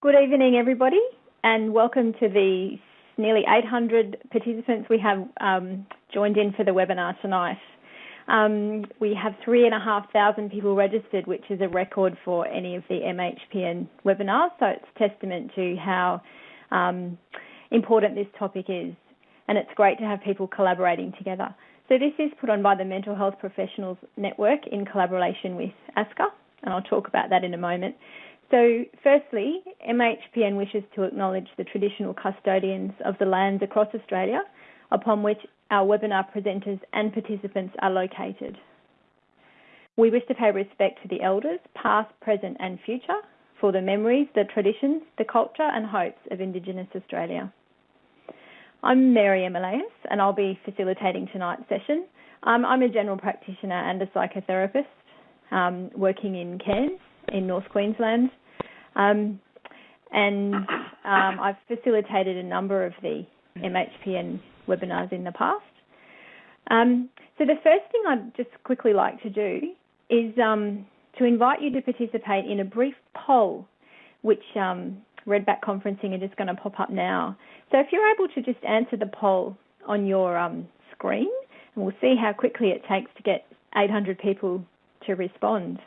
Good evening, everybody, and welcome to the nearly 800 participants we have um, joined in for the webinar tonight. Um, we have 3,500 people registered, which is a record for any of the MHPN webinars, so it's testament to how um, important this topic is. And it's great to have people collaborating together. So this is put on by the Mental Health Professionals Network in collaboration with ASCA, and I'll talk about that in a moment. So, firstly, MHPN wishes to acknowledge the traditional custodians of the lands across Australia upon which our webinar presenters and participants are located. We wish to pay respect to the elders, past, present, and future, for the memories, the traditions, the culture, and hopes of Indigenous Australia. I'm Mary Emeleus, and I'll be facilitating tonight's session. Um, I'm a general practitioner and a psychotherapist um, working in Cairns in North Queensland. Um, and um, I've facilitated a number of the MHPN webinars in the past. Um, so the first thing I'd just quickly like to do is um, to invite you to participate in a brief poll, which um, Redback Conferencing are just going to pop up now. So if you're able to just answer the poll on your um, screen, and we'll see how quickly it takes to get 800 people to respond.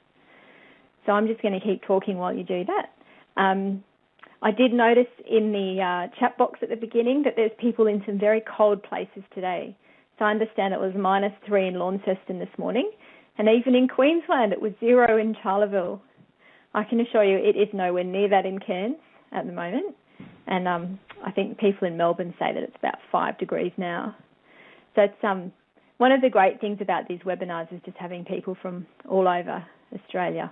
So I'm just going to keep talking while you do that. Um, I did notice in the uh, chat box at the beginning that there's people in some very cold places today. So I understand it was minus three in Launceston this morning, and even in Queensland it was zero in Charleville. I can assure you it is nowhere near that in Cairns at the moment, and um, I think people in Melbourne say that it's about five degrees now. So it's um, one of the great things about these webinars is just having people from all over Australia.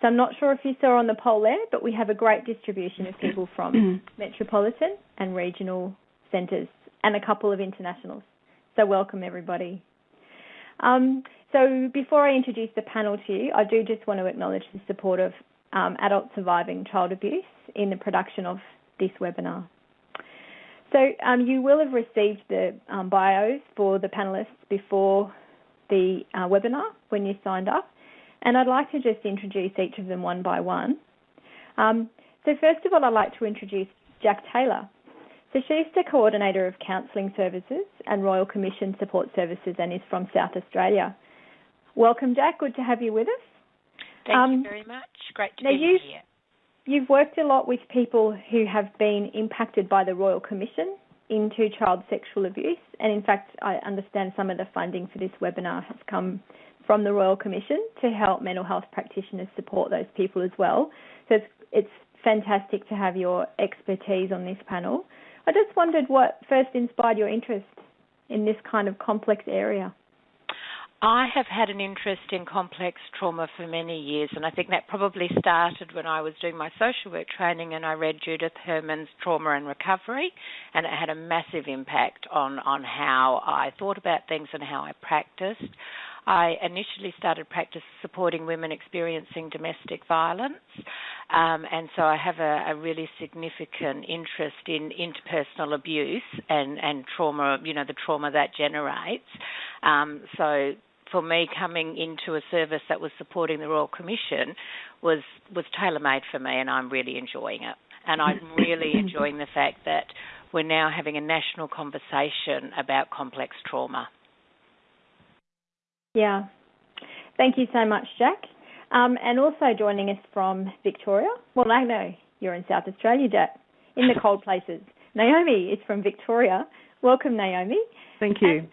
So I'm not sure if you saw on the poll there, but we have a great distribution of people from metropolitan and regional centres and a couple of internationals. So welcome everybody. Um, so before I introduce the panel to you, I do just want to acknowledge the support of um, adults surviving child abuse in the production of this webinar. So um, you will have received the um, bios for the panellists before the uh, webinar when you signed up. And I'd like to just introduce each of them one by one. Um, so first of all, I'd like to introduce Jack Taylor. So she's the coordinator of counselling services and Royal Commission support services and is from South Australia. Welcome, Jack. Good to have you with us. Thank um, you very much. Great to be here. You've worked a lot with people who have been impacted by the Royal Commission into child sexual abuse, and in fact, I understand some of the funding for this webinar has come from the Royal Commission to help mental health practitioners support those people as well. So it's, it's fantastic to have your expertise on this panel. I just wondered what first inspired your interest in this kind of complex area. I have had an interest in complex trauma for many years, and I think that probably started when I was doing my social work training and I read Judith Herman's Trauma and Recovery, and it had a massive impact on, on how I thought about things and how I practiced. I initially started practice supporting women experiencing domestic violence, um, and so I have a, a, really significant interest in interpersonal abuse and, and trauma, you know, the trauma that generates. Um, so for me coming into a service that was supporting the Royal Commission was was tailor made for me and I'm really enjoying it. And I'm really enjoying the fact that we're now having a national conversation about complex trauma. Yeah. Thank you so much, Jack. Um, and also joining us from Victoria. Well, I know you're in South Australia, Jack, in the cold places. Naomi is from Victoria. Welcome, Naomi. Thank you.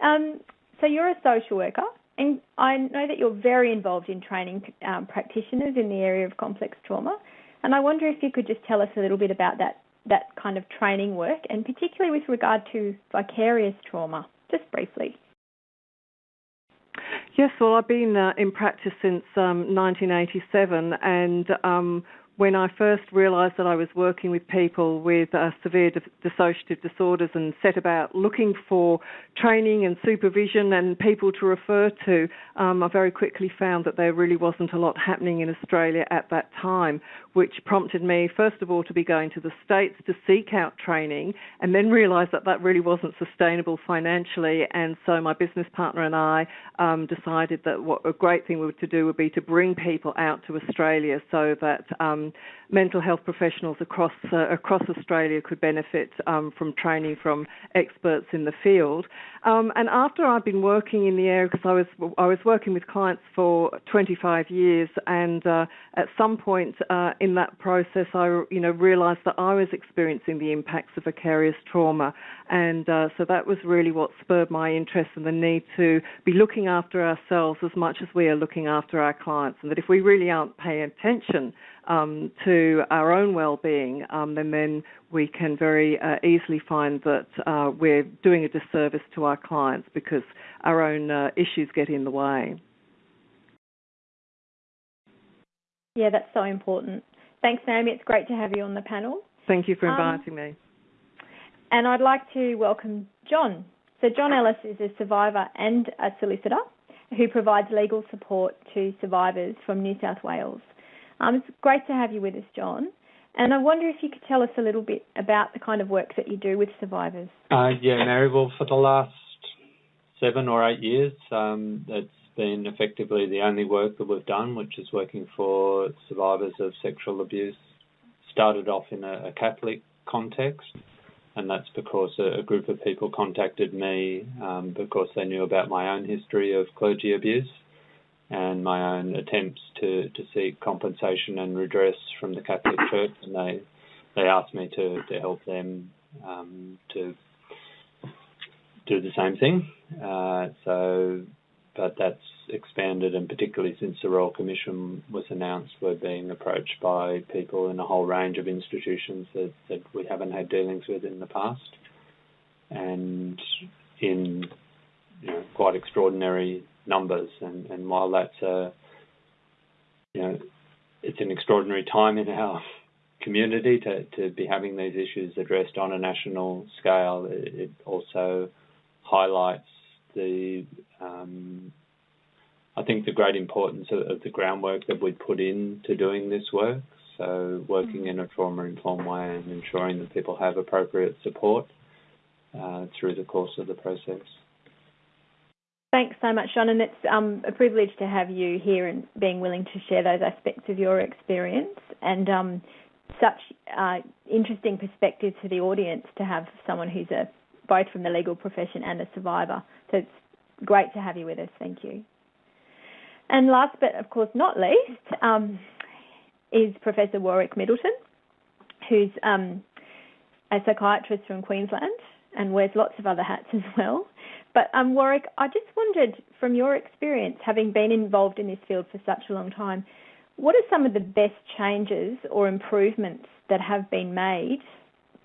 And, um, so you're a social worker, and I know that you're very involved in training um, practitioners in the area of complex trauma. And I wonder if you could just tell us a little bit about that that kind of training work, and particularly with regard to vicarious trauma, just briefly. Yes, well, I've been uh, in practice since um, 1987, and um, when I first realised that I was working with people with uh, severe dissociative disorders and set about looking for training and supervision and people to refer to, um, I very quickly found that there really wasn't a lot happening in Australia at that time, which prompted me, first of all, to be going to the States to seek out training and then realise that that really wasn't sustainable financially. And so my business partner and I um, decided that what a great thing to do would be to bring people out to Australia so that um, um, mental health professionals across uh, across Australia could benefit um, from training from experts in the field. Um, and after I've been working in the area, because I was I was working with clients for 25 years, and uh, at some point uh, in that process, I you know realised that I was experiencing the impacts of vicarious trauma, and uh, so that was really what spurred my interest and the need to be looking after ourselves as much as we are looking after our clients, and that if we really aren't paying attention um, to our own well-being, um, then then we can very uh, easily find that uh, we're doing a disservice to our clients because our own uh, issues get in the way. Yeah, that's so important. Thanks, Naomi. It's great to have you on the panel. Thank you for um, inviting um, me. And I'd like to welcome John. So, John Ellis is a survivor and a solicitor who provides legal support to survivors from New South Wales. Um, it's great to have you with us, John. And I wonder if you could tell us a little bit about the kind of work that you do with survivors. Uh, yeah, Mary. Well, for the last seven or eight years, um, it's been effectively the only work that we've done, which is working for survivors of sexual abuse. Started off in a, a Catholic context, and that's because a, group of people contacted me um, because they knew about my own history of clergy abuse and my own attempts to, to seek compensation and redress from the Catholic Church, and they they asked me to, to help them um, to do the same thing. Uh, so, but that's expanded, and particularly since the Royal Commission was announced, we're being approached by people in a whole range of institutions that, that we haven't had dealings with in the past, and in you know, quite extraordinary numbers. And, and while that's a, you know, it's an extraordinary time in our community to, to be having these issues addressed on a national scale, it, it also highlights the, um, I think, the great importance of, of, the groundwork that we put into doing this work. So, working in a trauma informed way and ensuring that people have appropriate support uh, through the course of the process. Thanks so much, John, and it's um, a privilege to have you here and being willing to share those aspects of your experience and um, such uh, interesting perspectives to the audience to have someone who's a both from the legal profession and a survivor. So it's great to have you with us. Thank you. And last but of course not least um, is Professor Warwick Middleton, who's um, a psychiatrist from Queensland and wears lots of other hats as well. But um, Warwick, I just wondered, from your experience, having been involved in this field for such a long time, what are some of the best changes or improvements that have been made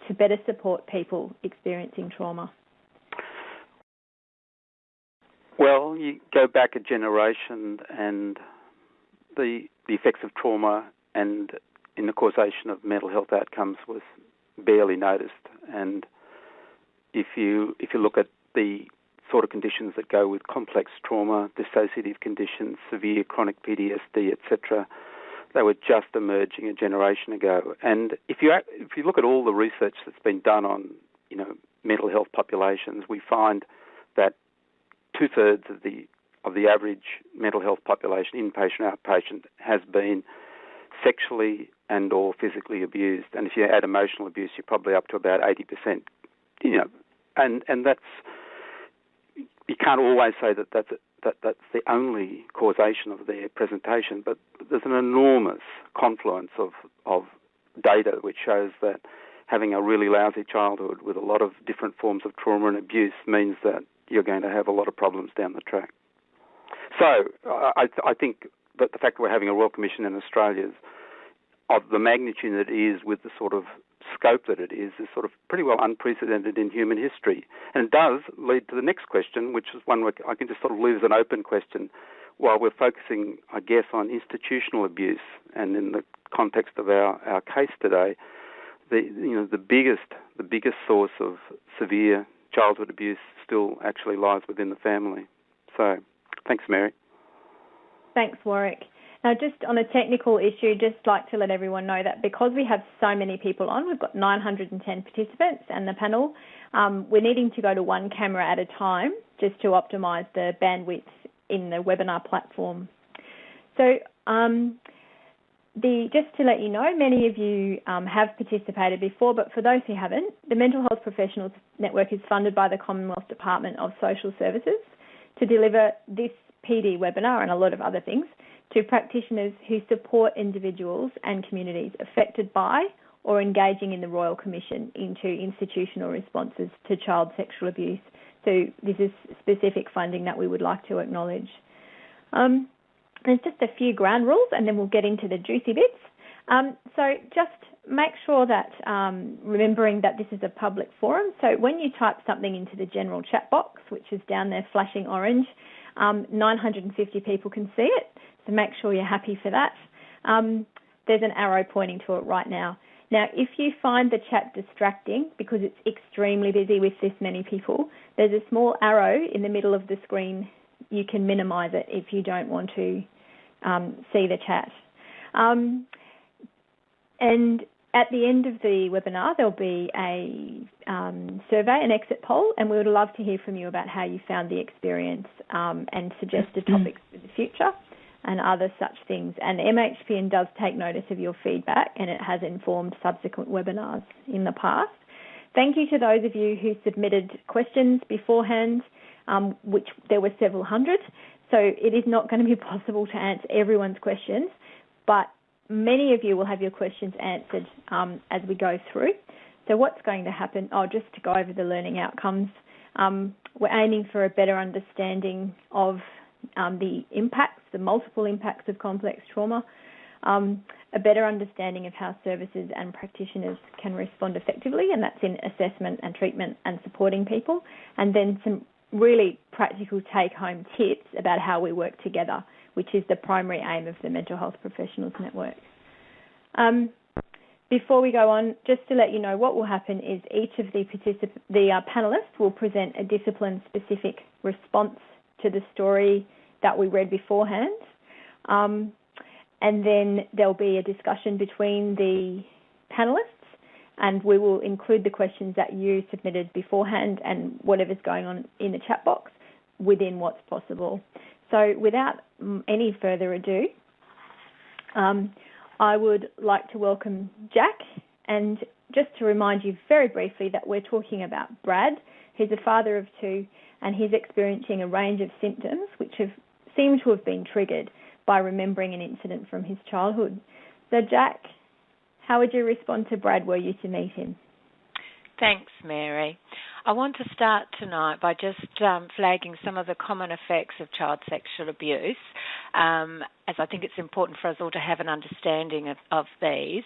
to better support people experiencing trauma? Well, you go back a generation, and the the effects of trauma and in the causation of mental health outcomes was barely noticed. And if you if you look at the sort of conditions that go with complex trauma, dissociative conditions, severe chronic PTSD, etc. They were just emerging a generation ago. And if you if you look at all the research that's been done on you know mental health populations, we find that two thirds of the of the average mental health population, inpatient, outpatient, has been sexually and or physically abused. And if you add emotional abuse, you're probably up to about 80%. You know, and and that's you can't always say that that's that that's the only causation of their presentation, but there's an enormous confluence of of data which shows that having a really lousy childhood with a lot of different forms of trauma and abuse means that you're going to have a lot of problems down the track. So I, I think that the fact that we're having a Royal Commission in Australia is of the magnitude that it is with the sort of scope that it is is sort of pretty well unprecedented in human history. And it does lead to the next question, which is one where I can just sort of leave as an open question. While we're focusing, I guess, on institutional abuse, and in the context of our, our case today, the you know the biggest the biggest source of severe childhood abuse still actually lies within the family. So, thanks, Mary. Thanks, Warwick. Now, just on a technical issue, just like to let everyone know that because we have so many people on, we've got 910 participants and the panel, um, we're needing to go to one camera at a time just to optimise the bandwidth in the webinar platform. So, um, the, just to let you know, many of you um, have participated before, but for those who haven't, the Mental Health Professionals Network is funded by the Commonwealth Department of Social Services to deliver this PD webinar and a lot of other things to practitioners who support individuals and communities affected by or engaging in the Royal Commission into institutional responses to child sexual abuse. So this is specific funding that we would like to acknowledge. Um, there's just a few ground rules and then we'll get into the juicy bits. Um, so just make sure that um, remembering that this is a public forum. So when you type something into the general chat box, which is down there flashing orange, um, 950 people can see it. So make sure you're happy for that. Um, there's an arrow pointing to it right now. Now, if you find the chat distracting because it's extremely busy with this many people, there's a small arrow in the middle of the screen. You can minimize it if you don't want to um, see the chat. Um, and at the end of the webinar, there'll be a um, survey, an exit poll, and we would love to hear from you about how you found the experience um, and suggested topics for the future and other such things. And MHPN does take notice of your feedback and it has informed subsequent webinars in the past. Thank you to those of you who submitted questions beforehand, um, which there were several hundred. So it is not going to be possible to answer everyone's questions, but many of you will have your questions answered um, as we go through. So what's going to happen? Oh, just to go over the learning outcomes. Um, we're aiming for a better understanding of um, the impacts, the multiple impacts of complex trauma, um, a better understanding of how services and practitioners can respond effectively, and that's in assessment and treatment and supporting people, and then some really practical take home tips about how we work together, which is the primary aim of the Mental Health Professionals Network. Um, before we go on, just to let you know, what will happen is each of the, particip- the uh, panelists will present a discipline specific response to the story that we read beforehand. Um, and then there'll be a discussion between the panelists, and we will include the questions that you submitted beforehand and whatever's going on in the chat box within what's possible. So, without any further ado, um, I would like to welcome Jack and just to remind you very briefly that we're talking about Brad, who's a father of two and he's experiencing a range of symptoms which have seemed to have been triggered by remembering an incident from his childhood. So, Jack, how would you respond to Brad were you to meet him? Thanks, Mary. I want to start tonight by just um, flagging some of the common effects of child sexual abuse, um, as I think it's important for us all to have an understanding of, of these.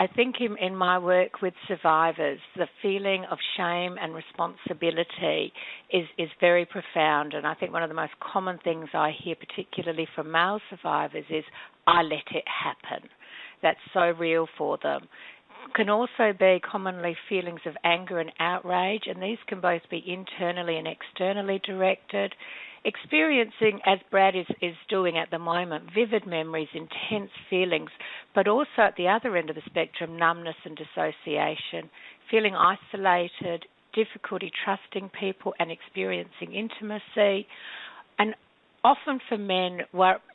I think in, in, my work with survivors, the feeling of shame and responsibility is, is very profound. And I think one of the most common things I hear, particularly from male survivors, is I let it happen. That's so real for them can also be commonly feelings of anger and outrage, and these can both be internally and externally directed. Experiencing, as Brad is, is doing at the moment, vivid memories, intense feelings, but also at the other end of the spectrum, numbness and dissociation, feeling isolated, difficulty trusting people and experiencing intimacy, and often for men,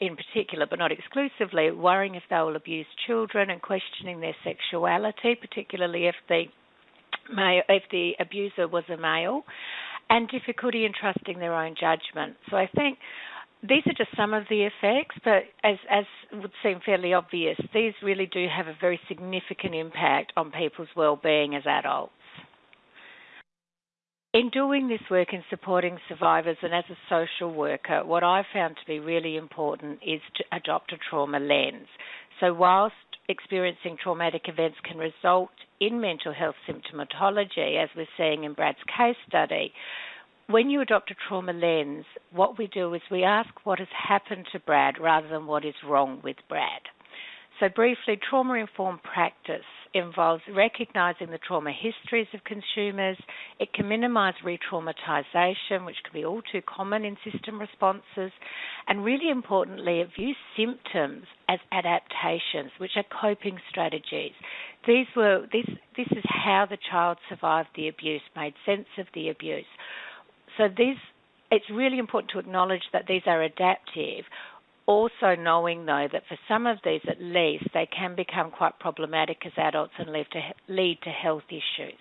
in particular, but not exclusively, worrying if they will abuse children and questioning their sexuality, particularly if the if the abuser was a male, and difficulty in trusting their own judgment. So I think these are just some of the effects, but as as would seem fairly obvious, these really do have a very significant impact on people's well-being as adults. In doing this work in supporting survivors and as a social worker, what I've found to be really important is to adopt a trauma lens. So, whilst experiencing traumatic events can result in mental health symptomatology, as we're seeing in Brad's case study, when you adopt a trauma lens, what we do is we ask what has happened to Brad rather than what is wrong with Brad. So, briefly, trauma informed practice involves recognizing the trauma histories of consumers. It can minimize re traumatization, which can be all too common in system responses. And really importantly, it views symptoms as adaptations, which are coping strategies. These were this this is how the child survived the abuse, made sense of the abuse. So these it's really important to acknowledge that these are adaptive also knowing though that for some of these at least they can become quite problematic as adults and lead to lead to health issues.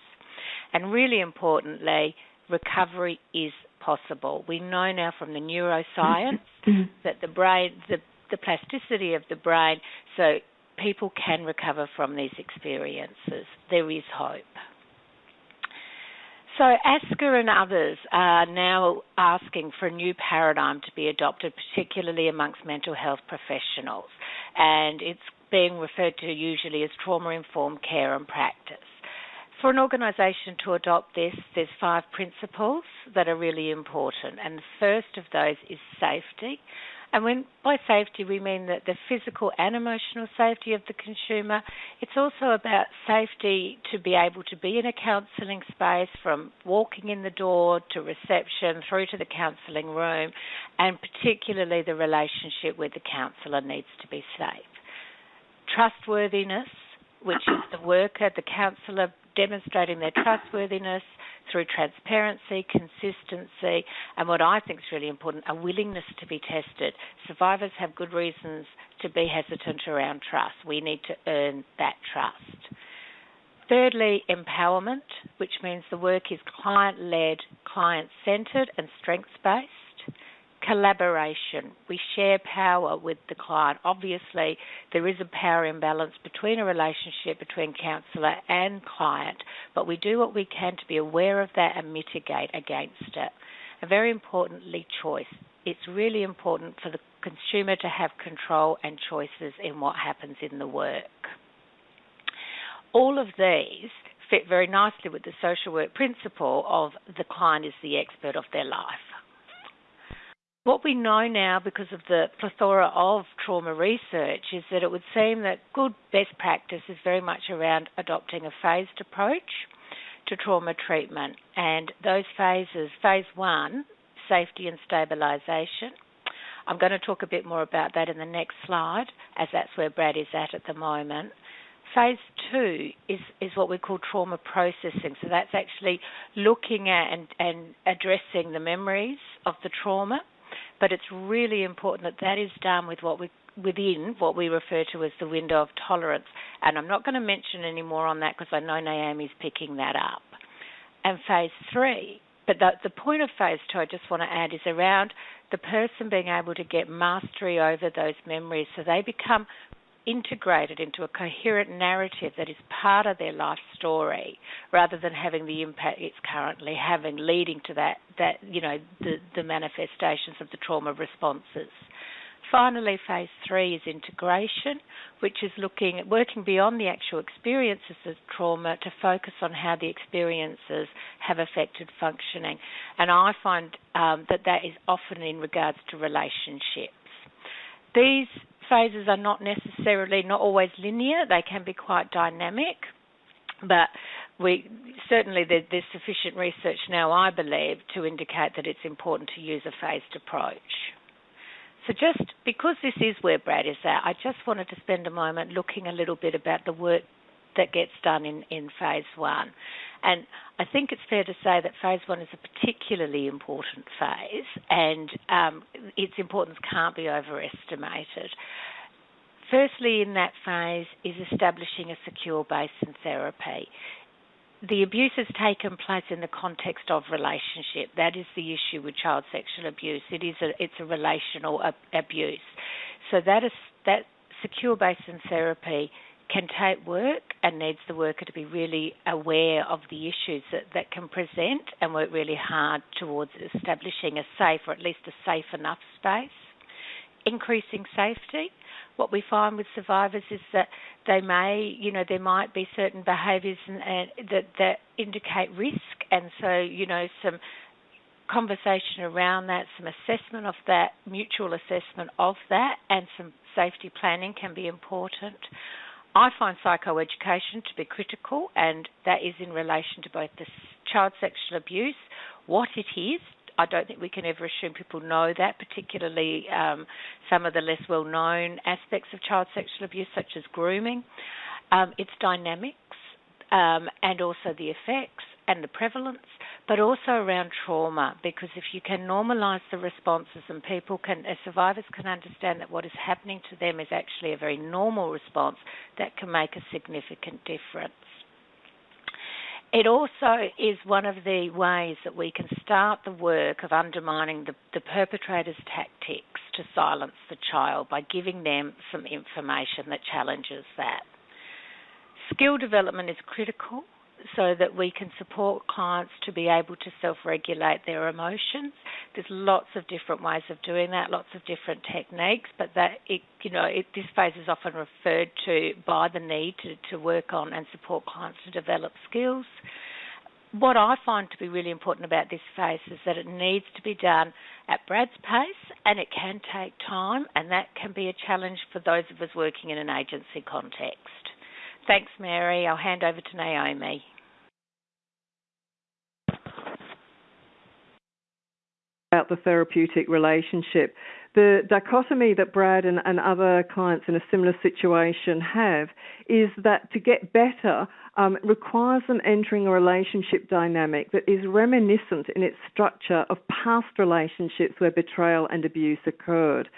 And really importantly, recovery is possible. We know now from the neuroscience mm-hmm. that the brain the the plasticity of the brain so people can recover from these experiences. There is hope. So, ASCA and others are now asking for a new paradigm to be adopted, particularly amongst mental health professionals, and it's being referred to usually as trauma informed care and practice. For an organisation to adopt this, there's five principles that are really important, and the first of those is safety. And when by safety we mean that the physical and emotional safety of the consumer, it's also about safety to be able to be in a counselling space from walking in the door to reception through to the counselling room, and particularly the relationship with the counsellor needs to be safe. Trustworthiness, which is the worker, the counsellor demonstrating their trustworthiness through transparency, consistency, and what I think is really important, a willingness to be tested. Survivors have good reasons to be hesitant around trust. We need to earn that trust. Thirdly, empowerment, which means the work is client led, client centred, and strengths based collaboration. We share power with the client. Obviously, there is a power imbalance between a relationship between counsellor and client, but we do what we can to be aware of that and mitigate against it. And very importantly, choice. It's really important for the consumer to have control and choices in what happens in the work. All of these fit very nicely with the social work principle of the client is the expert of their life. What we know now, because of the plethora of trauma research, is that it would seem that good best practice is very much around adopting a phased approach to trauma treatment. And those phases, phase one, safety and stabilisation. I'm going to talk a bit more about that in the next slide, as that's where Brad is at at the moment. Phase two is, is what we call trauma processing. So that's actually looking at and, and addressing the memories of the trauma but it's really important that that is done with what we within what we refer to as the window of tolerance. And I'm not going to mention any more on that because I know Naomi's picking that up. And phase three, but the, the point of phase two, I just want to add, is around the person being able to get mastery over those memories so they become integrated into a coherent narrative that is part of their life story rather than having the impact it's currently having leading to that that you know the the manifestations of the trauma responses. Finally phase 3 is integration which is looking at working beyond the actual experiences of trauma to focus on how the experiences have affected functioning. And i find um, that that is often in regards to relationships. These phases are not necessarily not always linear. They can be quite dynamic, but we certainly there, there's sufficient research now, I believe, to indicate that it's important to use a phased approach. So just because this is where Brad is at, I just wanted to spend a moment looking a little bit about the work that gets done in, in phase one. And I think it's fair to say that phase one is a particularly important phase, and um, its importance can't be overestimated. Firstly, in that phase is establishing a secure base in therapy. The abuse has taken place in the context of relationship. That is the issue with child sexual abuse. It is a, it's a relational ab- abuse. So that is that secure base in therapy can take work and needs the worker to be really aware of the issues that, that can present and work really hard towards establishing a safe or at least a safe enough space. Increasing safety. What we find with survivors is that they may, you know, there might be certain behaviours and, and that that indicate risk, and so you know some conversation around that, some assessment of that, mutual assessment of that, and some safety planning can be important. I find psychoeducation to be critical, and that is in relation to both the child sexual abuse, what it is. I don't think we can ever assume people know that, particularly um, some of the less well known aspects of child sexual abuse, such as grooming, um, its dynamics, um, and also the effects and the prevalence, but also around trauma, because if you can normalise the responses and people can, as survivors can understand that what is happening to them is actually a very normal response, that can make a significant difference. It also is one of the ways that we can start the work of undermining the, the perpetrator's tactics to silence the child by giving them some information that challenges that. Skill development is critical so that we can support clients to be able to self-regulate their emotions. There's lots of different ways of doing that, lots of different techniques, but that it, you know, it, this phase is often referred to by the need to, to work on and support clients to develop skills. What I find to be really important about this phase is that it needs to be done at Brad's pace and it can take time, and that can be a challenge for those of us working in an agency context. Thanks, Mary. I'll hand over to Naomi. About the therapeutic relationship. The dichotomy that Brad and, and, other clients in a similar situation have is that to get better um, requires them entering a relationship dynamic that is reminiscent in its structure of past relationships where betrayal and abuse occurred.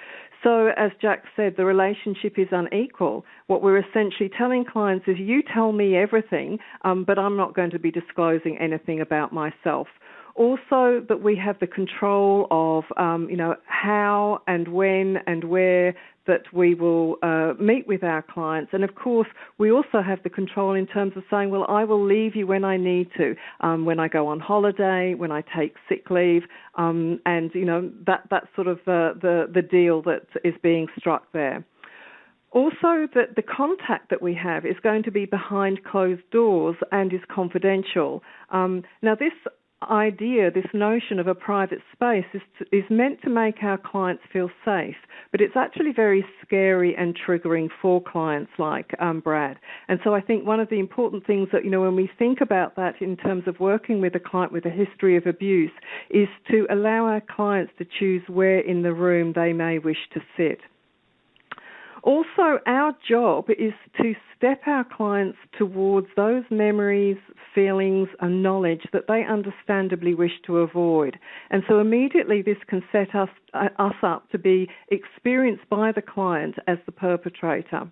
So, as Jack said, the relationship is unequal. What we're essentially telling clients is, you tell me everything, um, but I'm not going to be disclosing anything about myself. Also, that we have the control of, um, you know, how and when and where that we will uh, meet with our clients. And of course, we also have the control in terms of saying, well, I will leave you when I need to, um, when I go on holiday, when I take sick leave, um, and you know that that's sort of uh, the the deal that is being struck there. Also, that the contact that we have is going to be behind closed doors and is confidential. Um, now, this idea, this notion of a private space, is, to, is meant to make our clients feel safe, but it's actually very scary and triggering for clients like um, Brad. And so I think one of the important things that, you know, when we think about that in terms of working with a client with a history of abuse, is to allow our clients to choose where in the room they may wish to sit. Also, our job is to step our clients towards those memories, feelings, and knowledge that they understandably wish to avoid. And so immediately this can set us, uh, us up to be experienced by the client as the perpetrator.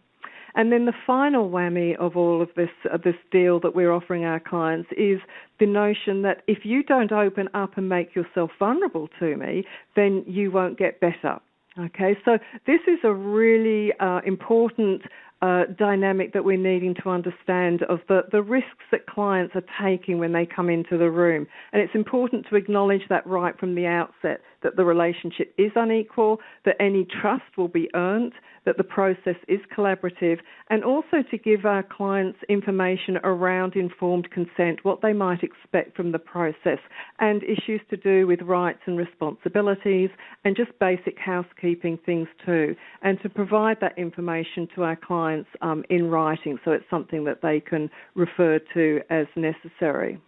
And then the final whammy of all of this uh, this deal that we're offering our clients is the notion that if you don't open up and make yourself vulnerable to me, then you won't get better. Okay, so this is a really uh, important uh, dynamic that we're needing to understand of the, the risks that clients are taking when they come into the room. And it's important to acknowledge that right from the outset that the relationship is unequal, that any trust will be earned, that the process is collaborative, and also to give our clients information around informed consent, what they might expect from the process, and issues to do with rights and responsibilities, and just basic housekeeping things too, and to provide that information to our clients um, in writing so it's something that they can refer to as necessary.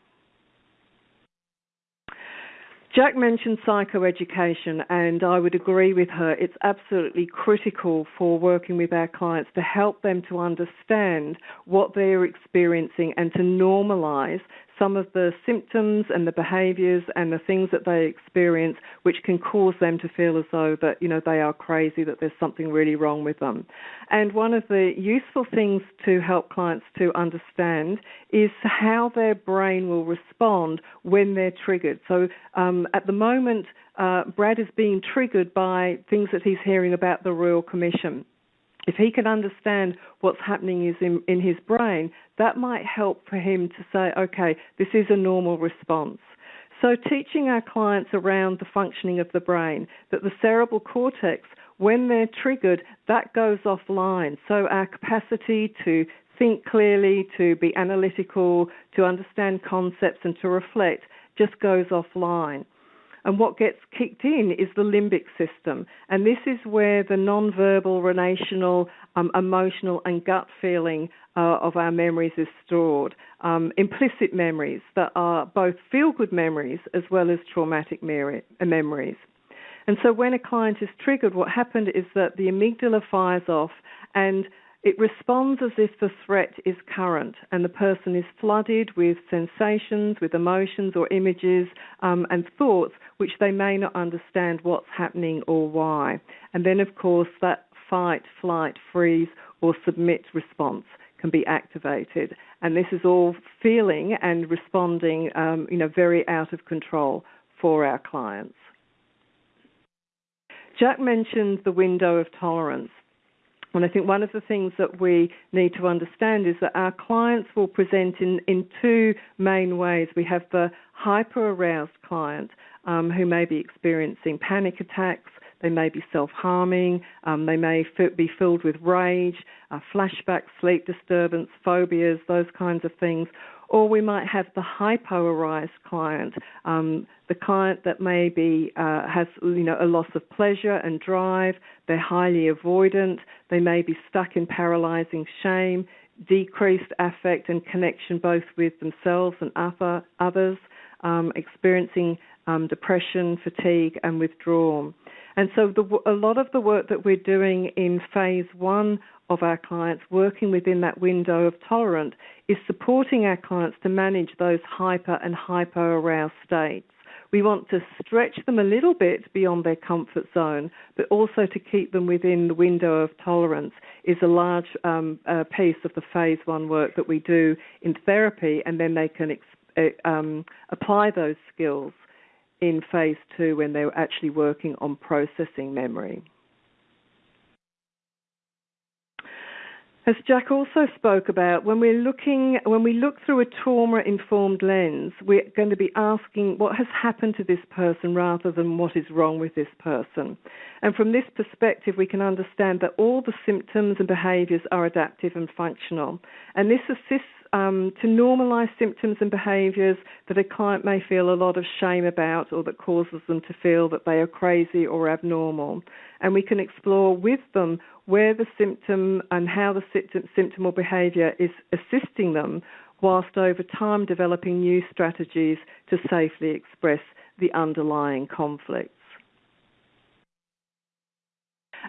Jack mentioned psychoeducation, and I would agree with her. It's absolutely critical for working with our clients to help them to understand what they're experiencing and to normalize some of the symptoms and the behaviors and the things that they experience which can cause them to feel as though that you know they are crazy that there's something really wrong with them. And one of the useful things to help clients to understand is how their brain will respond when they're triggered. So um, at the moment uh, Brad is being triggered by things that he's hearing about the Royal Commission if he can understand what's happening is in, in his brain, that might help for him to say, okay, this is a normal response. So, teaching our clients around the functioning of the brain, that the cerebral cortex, when they're triggered, that goes offline. So, our capacity to think clearly, to be analytical, to understand concepts, and to reflect just goes offline. And what gets kicked in is the limbic system. And this is where the non-verbal, relational, um, emotional, and gut feeling uh, of our memories is stored. Um, implicit memories that are both feel good memories as well as traumatic memories. And so when a client is triggered, what happened is that the amygdala fires off and it responds as if the threat is current and the person is flooded with sensations, with emotions or images um, and thoughts which they may not understand what's happening or why. And then, of course, that fight, flight, freeze, or submit response can be activated. And this is all feeling and responding, um, you know, very out of control for our clients. Jack mentioned the window of tolerance. And I think one of the things that we need to understand is that our clients will present in, in two main ways. We have the hyper aroused client um, who may be experiencing panic attacks, they may be self harming, um, they may f- be filled with rage, uh, flashbacks, sleep disturbance, phobias, those kinds of things. Or we might have the hypoaroused client, um, the client that maybe uh, has you know a loss of pleasure and drive. They're highly avoidant. They may be stuck in paralyzing shame, decreased affect and connection both with themselves and other, others, um, experiencing um, depression, fatigue, and withdrawal. And so the, a lot of the work that we're doing in phase one of our clients working within that window of tolerant is supporting our clients to manage those hyper and hypo aroused states. We want to stretch them a little bit beyond their comfort zone, but also to keep them within the window of tolerance is a large um, uh, piece of the phase one work that we do in therapy, and then they can ex- uh, um, apply those skills in phase two when they were actually working on processing memory. As Jack also spoke about, when we're looking, when we look through a trauma-informed lens, we're going to be asking what has happened to this person rather than what is wrong with this person. And from this perspective, we can understand that all the symptoms and behaviours are adaptive and functional. And this assists um, to normalise symptoms and behaviours that a client may feel a lot of shame about or that causes them to feel that they are crazy or abnormal. And we can explore with them where the symptom and how the symptom or behaviour is assisting them, whilst over time developing new strategies to safely express the underlying conflicts.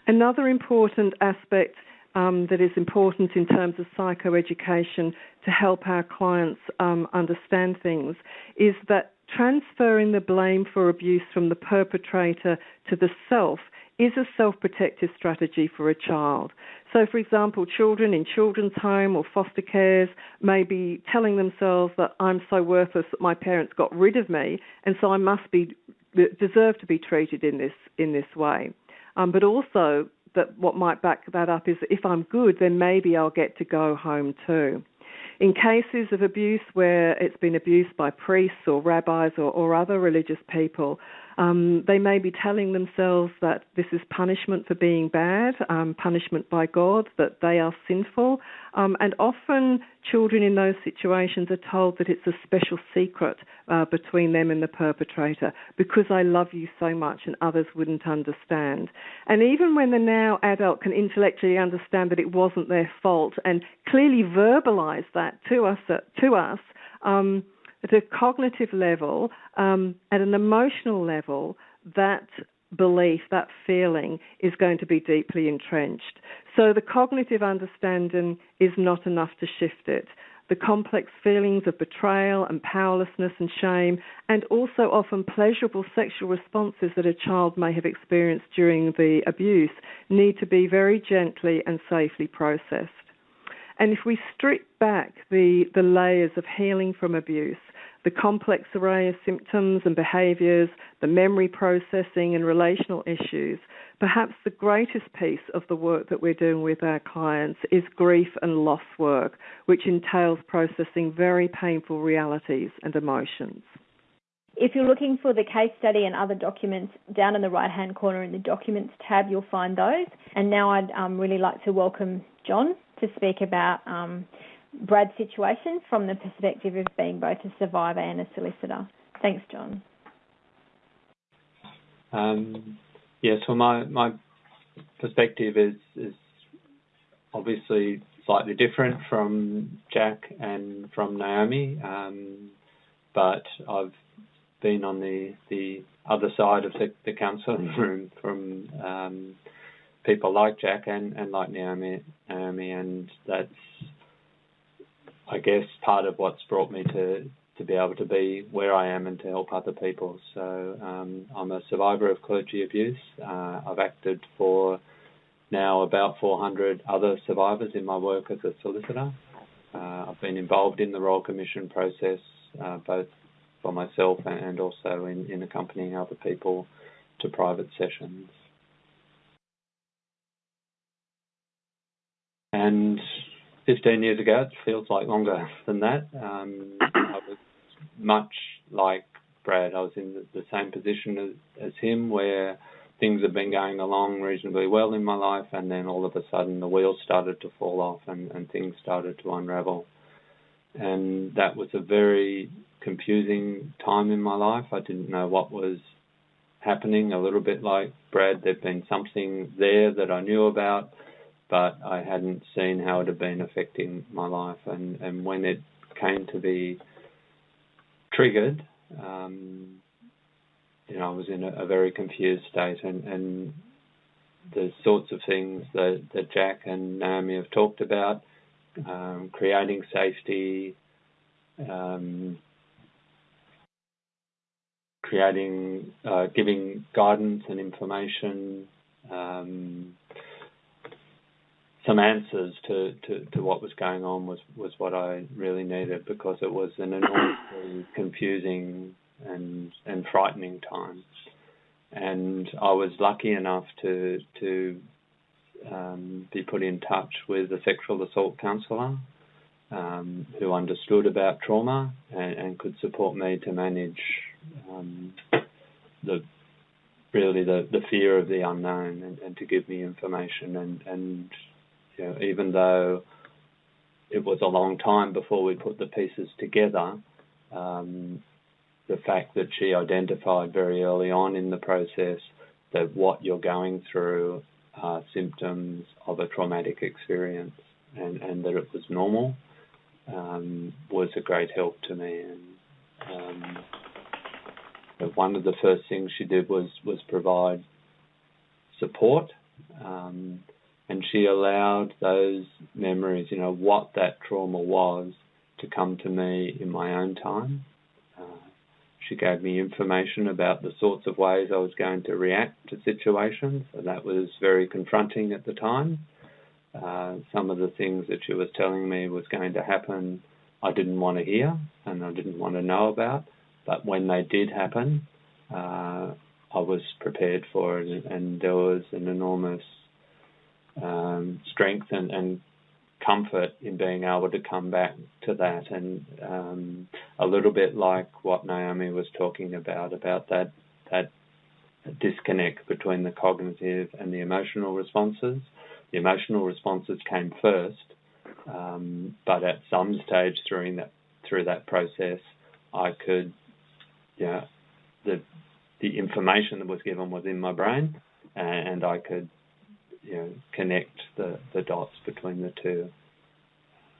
Another important aspect um, that is important in terms of psychoeducation to help our clients um, understand things is that transferring the blame for abuse from the perpetrator to the self is a self protective strategy for a child. So, for example, children in children's home or foster cares may be telling themselves that I'm so worthless that my parents got rid of me, and so I must be deserve to be treated in this in this way. Um, but also that what might back that up is that if I'm good, then maybe I'll get to go home too. In cases of abuse where it's been abused by priests or rabbis or, or other religious people, um, they may be telling themselves that this is punishment for being bad, um, punishment by God, that they are sinful. Um, and often children in those situations are told that it's a special secret uh, between them and the perpetrator because I love you so much and others wouldn't understand. And even when the now adult can intellectually understand that it wasn't their fault and clearly verbalize that to us, uh, to us um, at a cognitive level, um, at an emotional level, that belief, that feeling is going to be deeply entrenched. So the cognitive understanding is not enough to shift it. The complex feelings of betrayal and powerlessness and shame, and also often pleasurable sexual responses that a child may have experienced during the abuse, need to be very gently and safely processed. And if we strip back the, the layers of healing from abuse, the complex array of symptoms and behaviours, the memory processing and relational issues, perhaps the greatest piece of the work that we're doing with our clients is grief and loss work, which entails processing very painful realities and emotions. If you're looking for the case study and other documents, down in the right hand corner in the Documents tab, you'll find those. And now I'd um, really like to welcome John to speak about um, Brad's situation from the perspective of being both a survivor and a solicitor. Thanks, John. Um, yeah, so my my perspective is is obviously slightly different from Jack and from Naomi, um, but I've been on the the other side of the, the counselling room from um, people like Jack and, and like Naomi, Naomi, and that's, I guess, part of what's brought me to, to be able to be where I am and to help other people. So um, I'm a survivor of clergy abuse. Uh, I've acted for now about 400 other survivors in my work as a solicitor. Uh, I've been involved in the Royal Commission process, uh, both for myself and also in, in accompanying other people to private sessions. And 15 years ago, it feels like longer than that. Um, I was much like Brad. I was in the, same position as, as, him, where things have been going along reasonably well in my life, and then all of a sudden the wheels started to fall off and, and things started to unravel. And that was a very confusing time in my life. I didn't know what was happening, a little bit like Brad. There'd been something there that I knew about, but I hadn't seen how it had been affecting my life. And, and when it came to be triggered, um, you know, I was in a, a very confused state, and, and the sorts of things that, that Jack and Naomi have talked about, um, creating safety, um, creating, uh, giving guidance and information, um, some answers to, to, to, what was going on was, was what I really needed because it was an enormously confusing and and frightening time. And I was lucky enough to to um, be put in touch with a sexual assault counsellor um, who understood about trauma and, and, could support me to manage um, the really the, the fear of the unknown and, and to give me information and, and you know, even though it was a long time before we put the pieces together, um, the fact that she identified very early on in the process that what you're going through are symptoms of a traumatic experience and, and that it was normal um, was a great help to me. And um, one of the first things she did was was provide support, um, and she allowed those memories, you know, what that trauma was, to come to me in my own time. She gave me information about the sorts of ways I was going to react to situations, and that was very confronting at the time. Uh, some of the things that she was telling me was going to happen, I didn't want to hear and I didn't want to know about. But when they did happen, uh, I was prepared for it, and, and there was an enormous um, strength and, and comfort in being able to come back to that and um, a little bit like what Naomi was talking about about that that disconnect between the cognitive and the emotional responses. The emotional responses came first, um, but at some stage during that through that process, I could, yeah, you know, the the information that was given was in my brain, and I could you know, connect the, the dots between the two.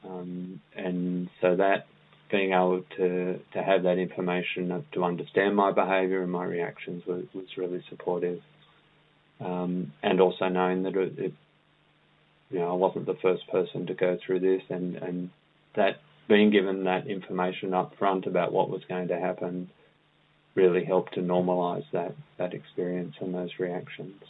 Um, and so that being able to, to have that information to understand my behaviour and my reactions was, was really supportive. Um, and also knowing that it, it, you know, I wasn't the first person to go through this, and, and that being given that information up front about what was going to happen really helped to normalise that, that experience and those reactions.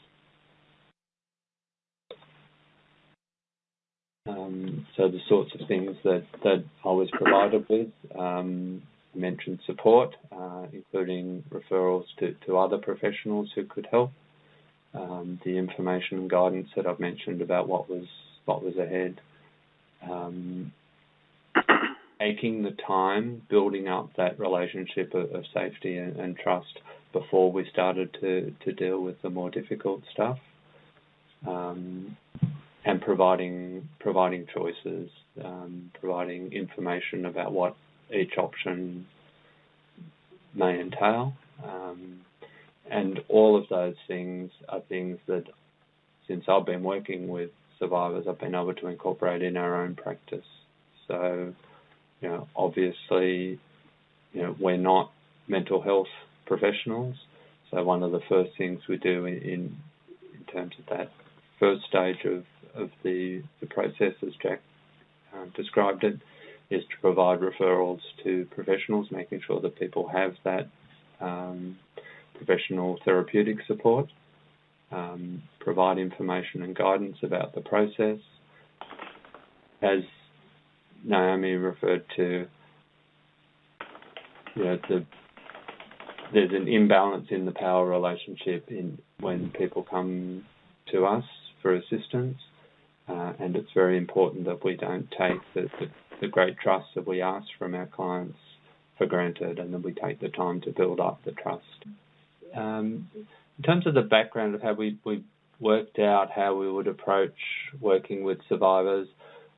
Um, so the sorts of things that, that I was provided with, um, mentioned support, uh, including referrals to, to other professionals who could help. Um, the information and guidance that I've mentioned about what was what was ahead. Um, taking the time, building up that relationship of, of safety and, and, trust before we started to, to deal with the more difficult stuff. And providing providing choices, um, providing information about what each option may entail, um, and all of those things are things that, since I've been working with survivors, I've been able to incorporate in our own practice. So, you know, obviously, you know, we're not mental health professionals, so one of the first things we do in, in terms of that first stage of, of the, the process, as Jack uh, described it, is to provide referrals to professionals, making sure that people have that um, professional therapeutic support, um, provide information and guidance about the process. As Naomi referred to, you know, the, there's an imbalance in the power relationship in when people come to us for assistance, uh, and it's very important that we don't take the, the, the great trust that we ask from our clients for granted, and that we take the time to build up the trust. Um, in terms of the background of how we, we worked out how we would approach working with survivors,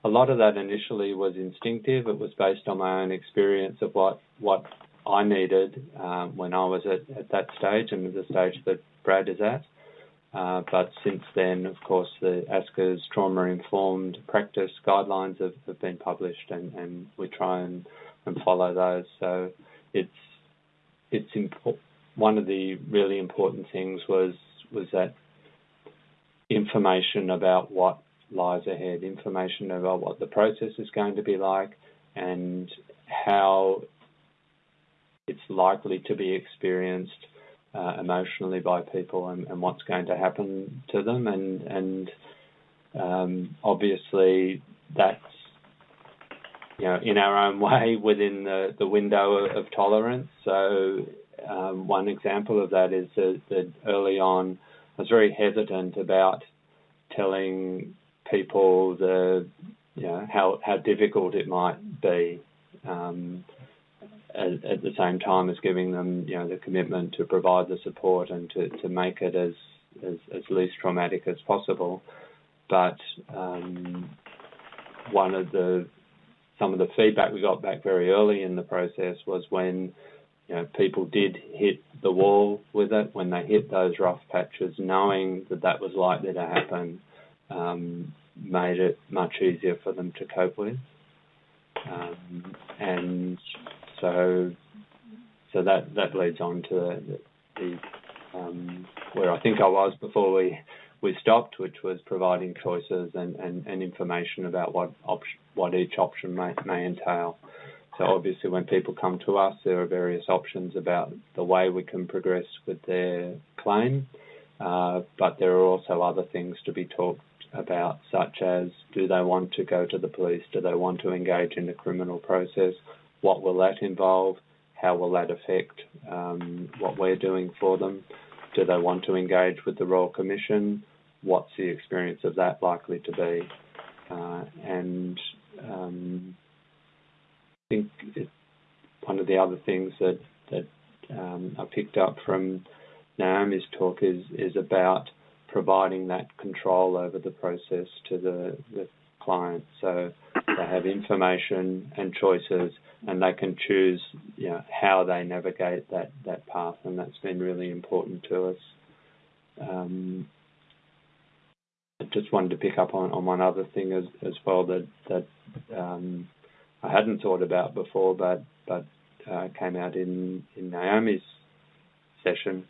a lot of that initially was instinctive. It was based on my own experience of what what I needed um, when I was at, at that stage and the stage that Brad is at. Uh, but since then, of course, the ASCA's trauma-informed practice guidelines have, been published, and, we try and, follow those. So it's it's one of the really important things was was that information about what lies ahead, information about what the process is going to be like and how it's likely to be experienced uh, emotionally by people and, and, what's going to happen to them. And, and um, obviously, that's you know in our own way within the, the window of, of tolerance. So um, one example of that is that, that early on, I was very hesitant about telling people the you know how how difficult it might be. Um, at, at, the same time as giving them you know the commitment to provide the support and to, to make it as, as, as least traumatic as possible. But um, one of the some of the feedback we got back very early in the process was when you know people did hit the wall with it when they hit those rough patches, knowing that that was likely to happen. Um, made it much easier for them to cope with. Um, and so so that that leads on to the, the um, where I think I was before we we stopped, which was providing choices and, and, and information about what option, what each option may, may entail. So obviously, when people come to us, there are various options about the way we can progress with their claim, uh, but there are also other things to be talked about, such as do they want to go to the police? Do they want to engage in the criminal process? What will that involve? How will that affect um, what we're doing for them? Do they want to engage with the Royal Commission? What's the experience of that likely to be? Uh, and um, I think it, one of the other things that that um, I picked up from Naomi's talk is is about providing that control over the process to the, the client. So they have information and choices, and they can choose you know, how they navigate that, that path, and that's been really important to us. Um, I just wanted to pick up on, on one other thing as, as well that that um, I hadn't thought about before, but but uh, came out in in Naomi's session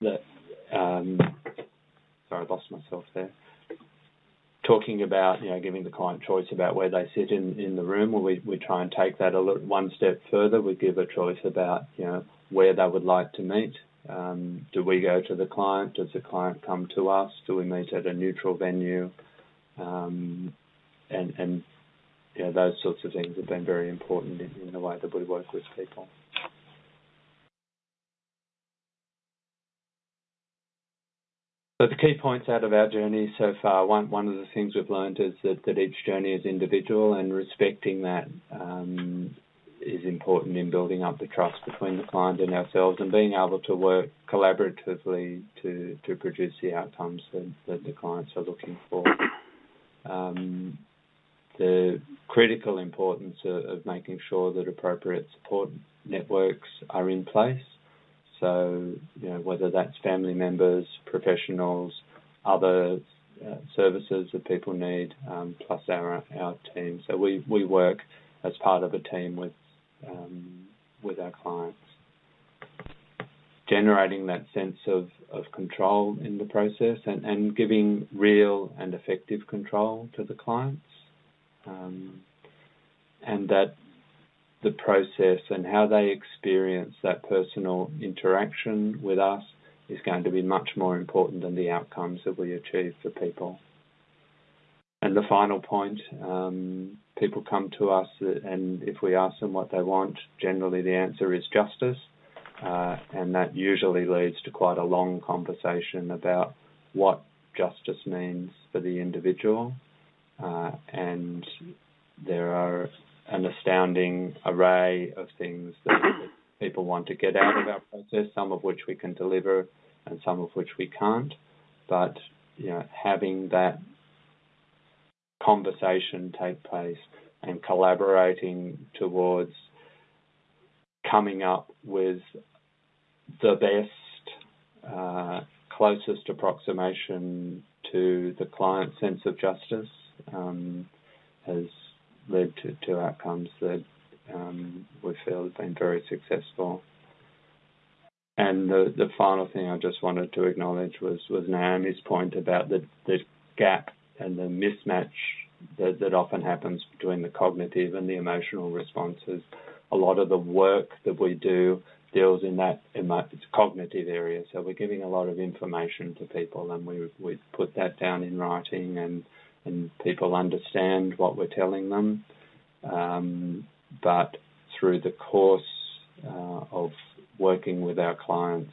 that um, sorry, I lost myself there. Talking about, you know, giving the client choice about where they sit in, in the room, we, we try and take that a little, one step further. We give a choice about, you know, where they would like to meet. Um, do we go to the client? Does the client come to us? Do we meet at a neutral venue? Um, and, and you know, those sorts of things have been very important in, in the way that we work with people. So the key points out of our journey so far, one, one of the things we've learned is that, that each journey is individual and respecting that um, is important in building up the trust between the client and ourselves and being able to work collaboratively to, to produce the outcomes that, that the clients are looking for. Um, the critical importance of, of making sure that appropriate support networks are in place so, you know, whether that's family members, professionals, other uh, services that people need, um, plus our our team. So we, we work as part of a team with um, with our clients. generating that sense of, of control in the process and, and giving real and effective control to the clients. Um, and that the process and how they experience that personal interaction with us is going to be much more important than the outcomes that we achieve for people. And the final point, um, people come to us and if we ask them what they want, generally the answer is justice. Uh, and that usually leads to quite a long conversation about what justice means for the individual. Uh, and there are an astounding array of things that, that people want to get out of our process, some of which we can deliver and some of which we can't. But you know, having that conversation take place and collaborating towards coming up with the best, uh, closest approximation to the client's sense of justice um, has led to, outcomes that um, we feel have been very successful. And the, the final thing I just wanted to acknowledge was, was Naomi's point about the, the gap and the mismatch that, that often happens between the cognitive and the emotional responses. A lot of the work that we do deals in that emo- cognitive area. So we're giving a lot of information to people, and we we put that down in writing, and and people understand what we're telling them. Um, but through the course uh, of working with our clients,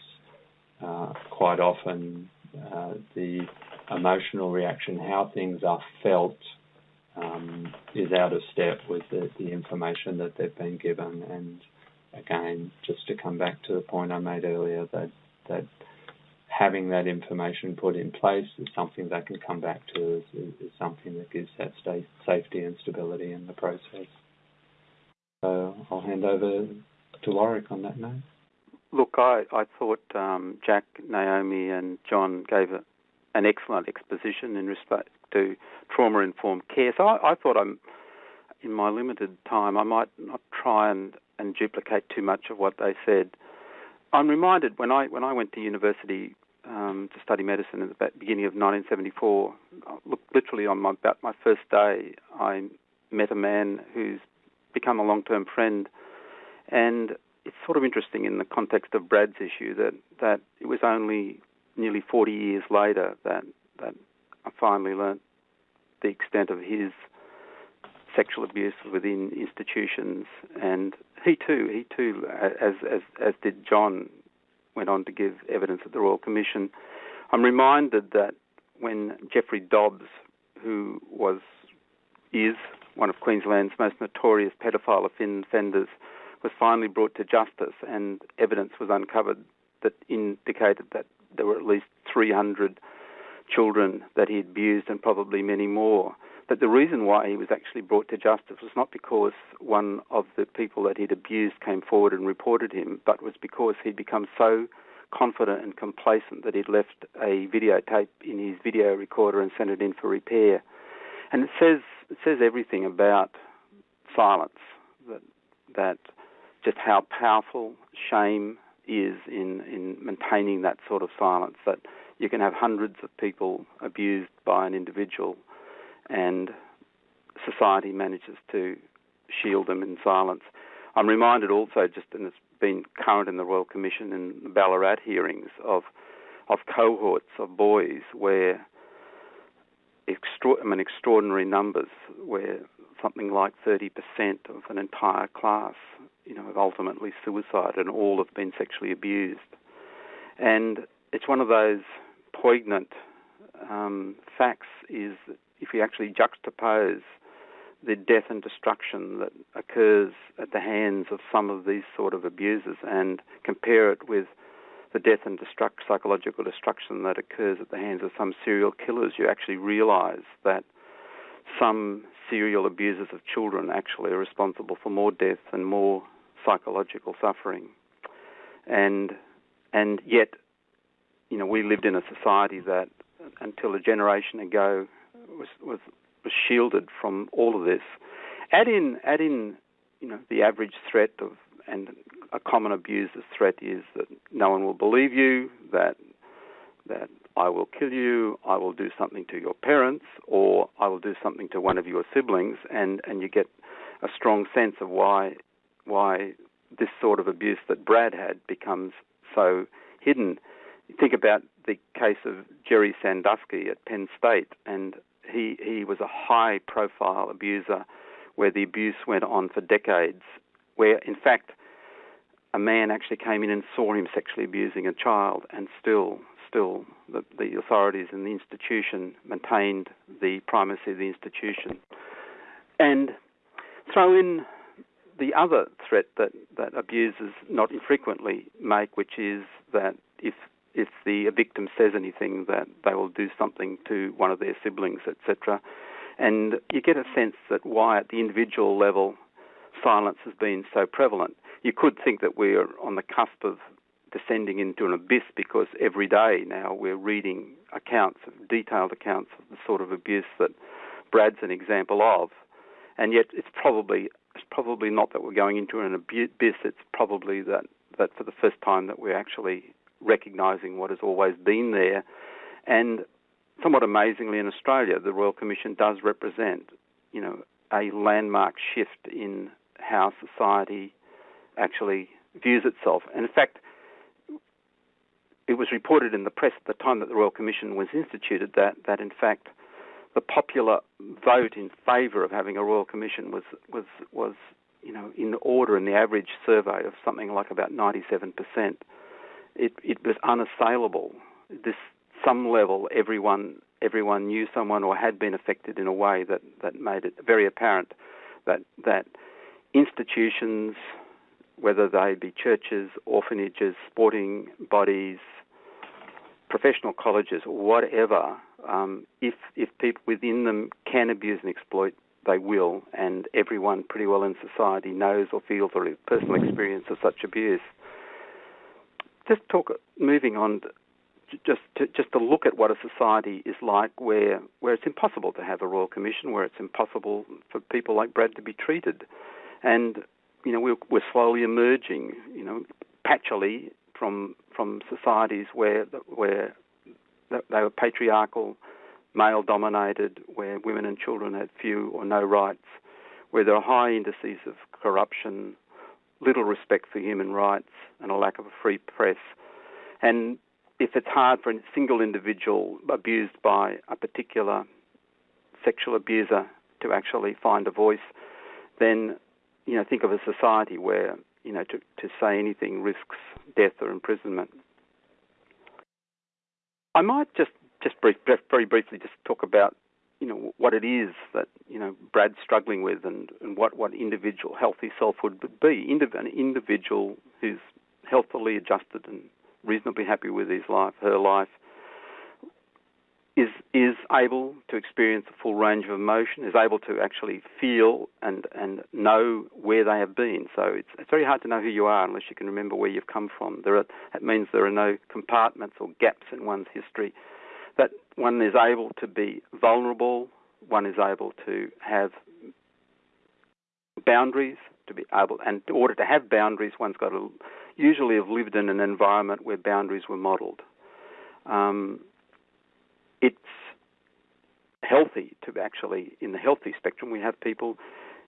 uh, quite often uh, the emotional reaction, how things are felt, um, is out of step with the, the, information that they've been given. And again, just to come back to the point I made earlier, that that having that information put in place is something they can come back to is, is something that gives that safety and stability in the process. So I'll hand over to Warwick on that note. Look, I, I thought um, Jack, Naomi, and John gave a, an excellent exposition in respect to trauma informed care. So I, I, thought I'm, in my limited time, I might not try and, and duplicate too much of what they said. I'm reminded when I when I went to university um, to study medicine at the beginning of 1974. Look, literally on my about my first day, I met a man who's become a long-term friend, and it's sort of interesting in the context of Brad's issue that that it was only nearly 40 years later that that I finally learnt the extent of his sexual abuse within institutions, and he too, he too, as as as did John, went on to give evidence at the Royal Commission. I'm reminded that when Jeffrey Dobbs, who was is one of Queensland's most notorious pedophile offenders, was finally brought to justice, and evidence was uncovered that indicated that there were at least 300 children that he abused, and probably many more. But the reason why he was actually brought to justice was not because one of the people that he'd abused came forward and reported him, but was because he'd become so confident and complacent that he'd left a videotape in his video recorder and sent it in for repair. And it says it says everything about silence that that just how powerful shame is in in maintaining that sort of silence that you can have hundreds of people abused by an individual and society manages to shield them in silence. I'm reminded also, just and it's been current in the Royal Commission in the Ballarat hearings of of cohorts of boys where extra- I mean, extraordinary numbers, where something like 30% of an entire class, you know, have ultimately suicided, and all have been sexually abused. And it's one of those poignant um, facts is if you actually juxtapose the death and destruction that occurs at the hands of some of these sort of abusers and compare it with the death and destruct, psychological destruction that occurs at the hands of some serial killers, you actually realize that some serial abusers of children actually are responsible for more death and more psychological suffering. And and yet, you know, we lived in a society that until a generation ago was was was shielded from all of this. Add in add in you know the average threat of and a common abuse. abuser's threat is that no one will believe you, that that I will kill you, I will do something to your parents, or I will do something to one of your siblings, and, and you get a strong sense of why why this sort of abuse that Brad had becomes so hidden. think about the case of Jerry Sandusky at Penn State, and he he was a high profile abuser where the abuse went on for decades, where in fact a man actually came in and saw him sexually abusing a child, and still still the, the authorities and the institution maintained the primacy of the institution. And throw in the other threat that, that abusers not infrequently make, which is that if if the victim says anything, that they will do something to one of their siblings, etc. And you get a sense that why, at the individual level, silence has been so prevalent. You could think that we're on the cusp of descending into an abyss because every day now we're reading accounts, detailed accounts of the sort of abuse that Brad's an example of, and yet it's probably it's probably not that we're going into an abyss. It's probably that that for the first time that we're actually recognising what has always been there, and somewhat amazingly in Australia, the Royal Commission does represent, you know, a landmark shift in how society actually views itself. And in fact, it was reported in the press at the time that the Royal Commission was instituted that, that in fact the popular vote in favour of having a Royal Commission was was was you know in order in the average survey of something like about 97%. It it was unassailable. This some level everyone everyone knew someone or had been affected in a way that, that made it very apparent that that institutions, whether they be churches, orphanages, sporting bodies, professional colleges, whatever, um, if if people within them can abuse and exploit, they will, and everyone pretty well in society knows or feels or has personal experience of such abuse. Just talk, moving on, just to, just to look at what a society is like where where it's impossible to have a royal commission, where it's impossible for people like Brad to be treated, and you know we're, we're slowly emerging, you know, patchily from from societies where where they were patriarchal, male dominated, where women and children had few or no rights, where there are high indices of corruption, little respect for human rights, and a lack of a free press. And if it's hard for a single individual abused by a particular sexual abuser to actually find a voice, then you know think of a society where you know to, to say anything risks death or imprisonment. I might just just brief, very briefly just talk about you know what it is that you know Brad's struggling with, and, and what what individual healthy self would be. An individual who's healthily adjusted and reasonably happy with his life, her life, is is able to experience a full range of emotion, is able to actually feel and and know where they have been. So it's it's very hard to know who you are unless you can remember where you've come from. There are, that means there are no compartments or gaps in one's history. That one is able to be vulnerable. One is able to have boundaries to be able, and in order to have boundaries, one's got to usually have lived in an environment where boundaries were modelled. Um, it's healthy to actually, in the healthy spectrum, we have people,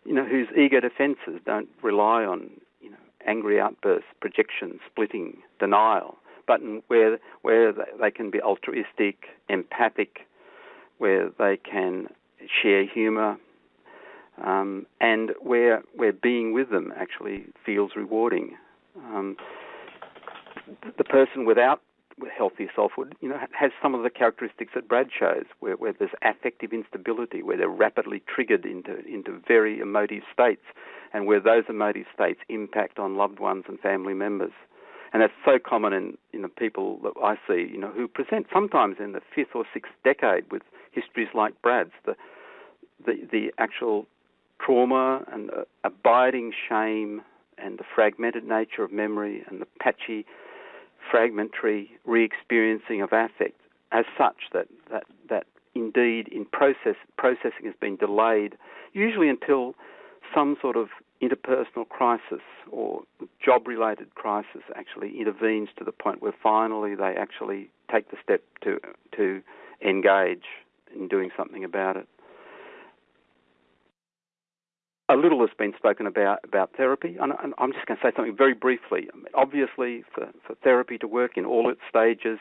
you know, whose ego defences don't rely on, you know, angry outbursts, projection, splitting, denial, but where where they can be altruistic, empathic, where they can share humour, um, and where where being with them actually feels rewarding. Um, the person without healthy selfhood, you know, has some of the characteristics that Brad shows, where, where there's affective instability, where they're rapidly triggered into into very emotive states, and where those emotive states impact on loved ones and family members. And that's so common in you know people that I see, you know, who present sometimes in the fifth or sixth decade with histories like Brad's, the the the actual trauma and uh, abiding shame and the fragmented nature of memory and the patchy fragmentary re-experiencing of affect as such that, that, that indeed in process processing has been delayed, usually until some sort of interpersonal crisis or job-related crisis actually intervenes to the point where finally they actually take the step to to engage in doing something about it. A little has been spoken about about therapy, and I'm just going to say something very briefly. Obviously, for, for therapy to work in all its stages,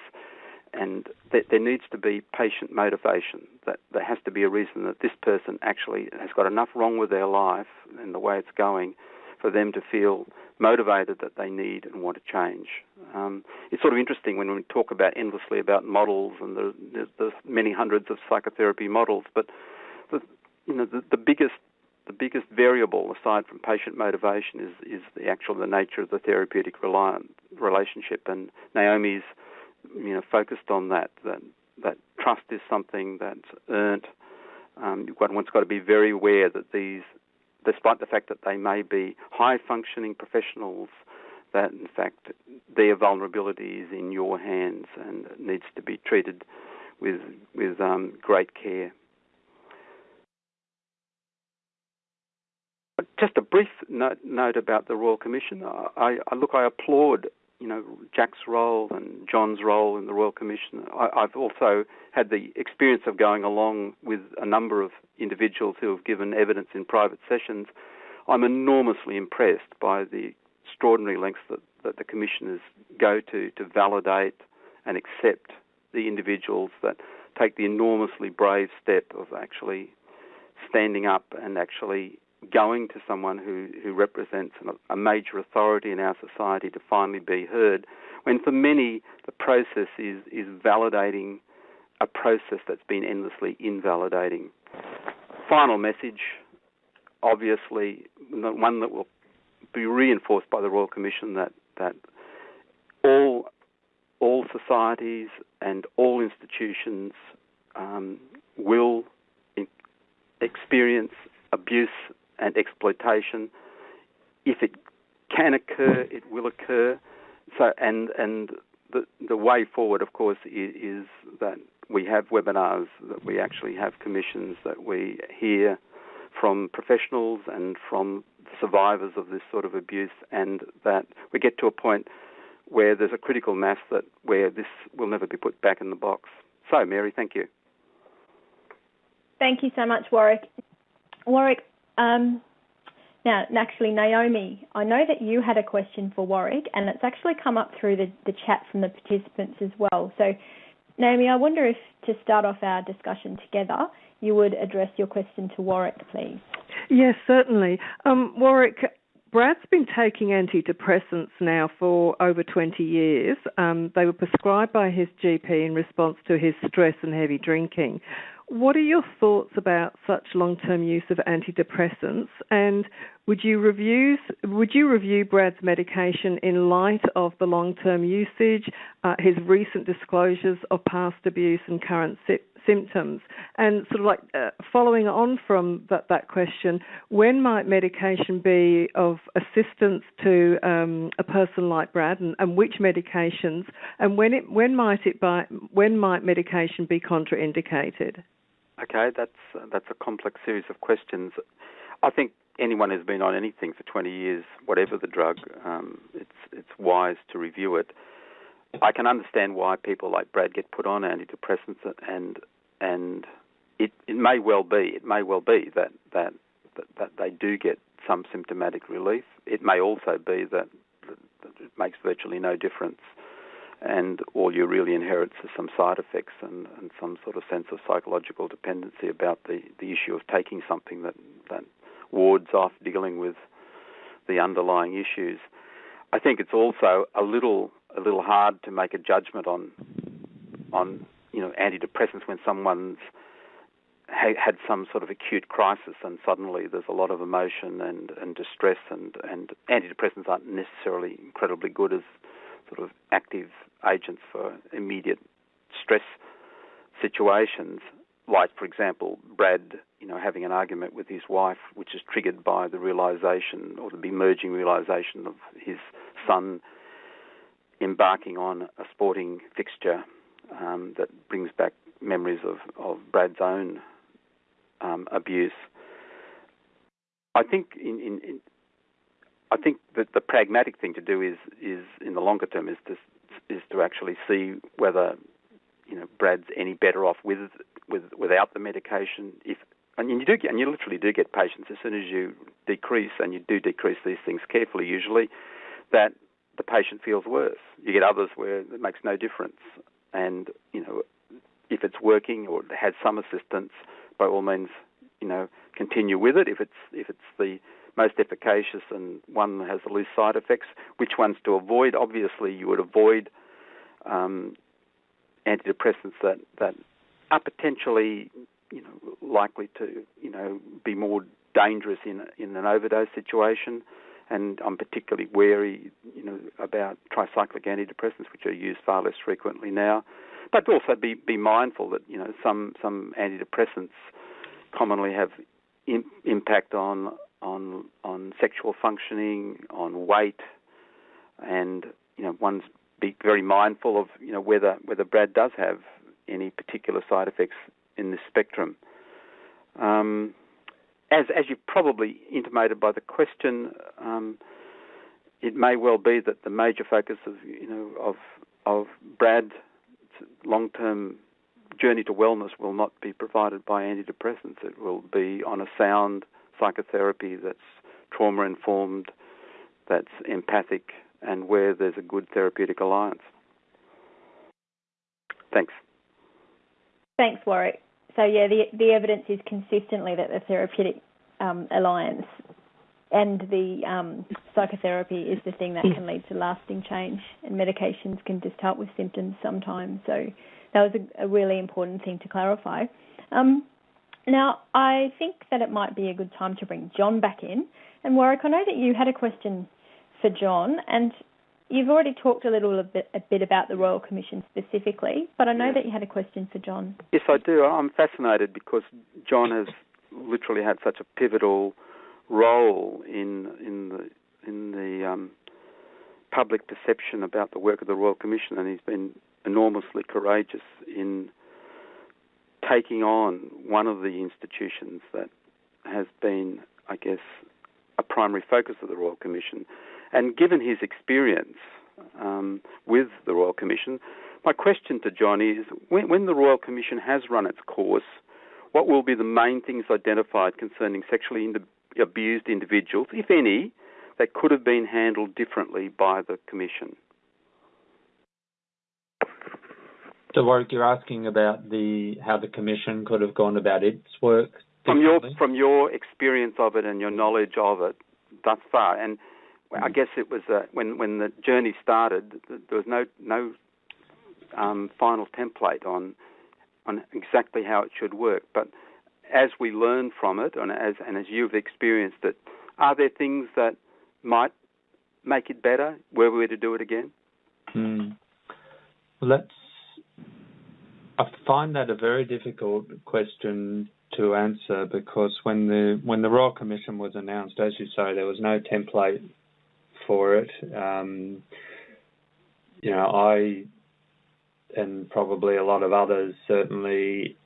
and there needs to be patient motivation. That there has to be a reason that this person actually has got enough wrong with their life and the way it's going for them to feel motivated that they need and want to change. Um, it's sort of interesting when we talk about endlessly about models and the, the, the many hundreds of psychotherapy models, but the, you know the, the biggest the biggest variable aside from patient motivation is is the actual the nature of the therapeutic reliant relationship and Naomi's you know focused on that that that trust is something that's earned um, one's got to be very aware that these despite the fact that they may be high functioning professionals that in fact their vulnerability is in your hands and needs to be treated with with um, great care Just a brief note, note about the Royal Commission. I, I, look, I applaud you know Jack's role and John's role in the Royal Commission. I, I've also had the experience of going along with a number of individuals who have given evidence in private sessions. I'm enormously impressed by the extraordinary lengths that, that the commissioners go to to validate and accept the individuals that take the enormously brave step of actually standing up and actually going to someone who, who represents a major authority in our society to finally be heard, when for many the process is, is validating a process that's been endlessly invalidating. Final message, obviously, one that will be reinforced by the Royal Commission that, that all, all societies and all institutions um, will experience abuse and exploitation. If it can occur, it will occur. So, and and the the way forward, of course, is, is that we have webinars, that we actually have commissions, that we hear from professionals and from survivors of this sort of abuse, and that we get to a point where there's a critical mass that where this will never be put back in the box. So, Mary, thank you. Thank you so much, Warwick. Warwick, um, now, actually, Naomi, I know that you had a question for Warwick, and it's actually come up through the, the chat from the participants as well. So, Naomi, I wonder if to start off our discussion together, you would address your question to Warwick, please. Yes, certainly. Um, Warwick, Brad's been taking antidepressants now for over 20 years. Um, they were prescribed by his GP in response to his stress and heavy drinking. What are your thoughts about such long-term use of antidepressants, and would you review would you review Brad's medication in light of the long-term usage, uh, his recent disclosures of past abuse and current symptoms? And sort of like uh, following on from that, that question, when might medication be of assistance to um, a person like Brad, and, and, which medications, and when it when might it by, when might medication be contraindicated? Okay, that's that's a complex series of questions. I think anyone who's been on anything for 20 years, whatever the drug, um, it's it's wise to review it. I can understand why people like Brad get put on antidepressants, and and it it may well be it may well be that that that, that they do get some symptomatic relief. It may also be that, that it makes virtually no difference and all you really inherit is some side effects and, and some sort of sense of psychological dependency about the, the issue of taking something that, that wards off dealing with the underlying issues. I think it's also a little a little hard to make a judgment on on you know antidepressants when someone's ha- had some sort of acute crisis and suddenly there's a lot of emotion and, and distress and, and antidepressants aren't necessarily incredibly good as sort of active agents for immediate stress situations, like, for example, Brad, you know, having an argument with his wife, which is triggered by the realization or the emerging realization of his son embarking on a sporting fixture um, that brings back memories of, of Brad's own um, abuse. I think in, in, in, I think that the pragmatic thing to do is is in the longer term is to is to actually see whether you know Brad's any better off with with without the medication if and you do get, and you literally do get patients as soon as you decrease, and you do decrease these things carefully usually, that the patient feels worse. You get others where it makes no difference, and you know if it's working or has some assistance, by all means, you know, continue with it. If it's if it's the most efficacious and one that has the least side effects, which ones to avoid? Obviously, you would avoid um, antidepressants that that are potentially you know likely to you know be more dangerous in in an overdose situation. And I'm particularly wary, you know, about tricyclic antidepressants, which are used far less frequently now. But also be be mindful that you know some some antidepressants commonly have impact on on on sexual functioning, on weight, and you know one's be very mindful of you know whether whether Brad does have any particular side effects in this spectrum. Um, as as you probably intimated by the question, um, it may well be that the major focus of you know of of Brad's long-term journey to wellness will not be provided by antidepressants. It will be on a sound psychotherapy that's trauma informed, that's empathic, and where there's a good therapeutic alliance. Thanks. Thanks, Warwick. So yeah, the the evidence is consistently that the therapeutic um, alliance and the um, psychotherapy is the thing that can lead to lasting change, and medications can just help with symptoms sometimes. So that was a, a really important thing to clarify. Um, now, I think that it might be a good time to bring John back in. And Warwick, I know that you had a question for John, and you've already talked a little bit, a bit about the Royal Commission specifically, but I know yes. that you had a question for John. Yes, I do. I'm fascinated because John has literally had such a pivotal role in in the in the um, public perception about the work of the Royal Commission, and he's been enormously courageous in taking on one of the institutions that has been, I guess, a primary focus of the Royal Commission. And given his experience um, with the Royal Commission, my question to John is when, when the Royal Commission has run its course, what will be the main things identified concerning sexually abused individuals, if any, that could have been handled differently by the Commission? So, Warwick, you're asking about the how the commission could have gone about its work from your from your experience of it and your knowledge of it thus far. And I mm. guess it was uh, when when the journey started, there was no no um, final template on on exactly how it should work. But as we learn from it, and as and as you've experienced it, are there things that might make it better? Were we to do it again? Mm. Well, that's I find that a very difficult question to answer because when the when the Royal Commission was announced, as you say, there was no template for it. Um, you know, I and probably a lot of others certainly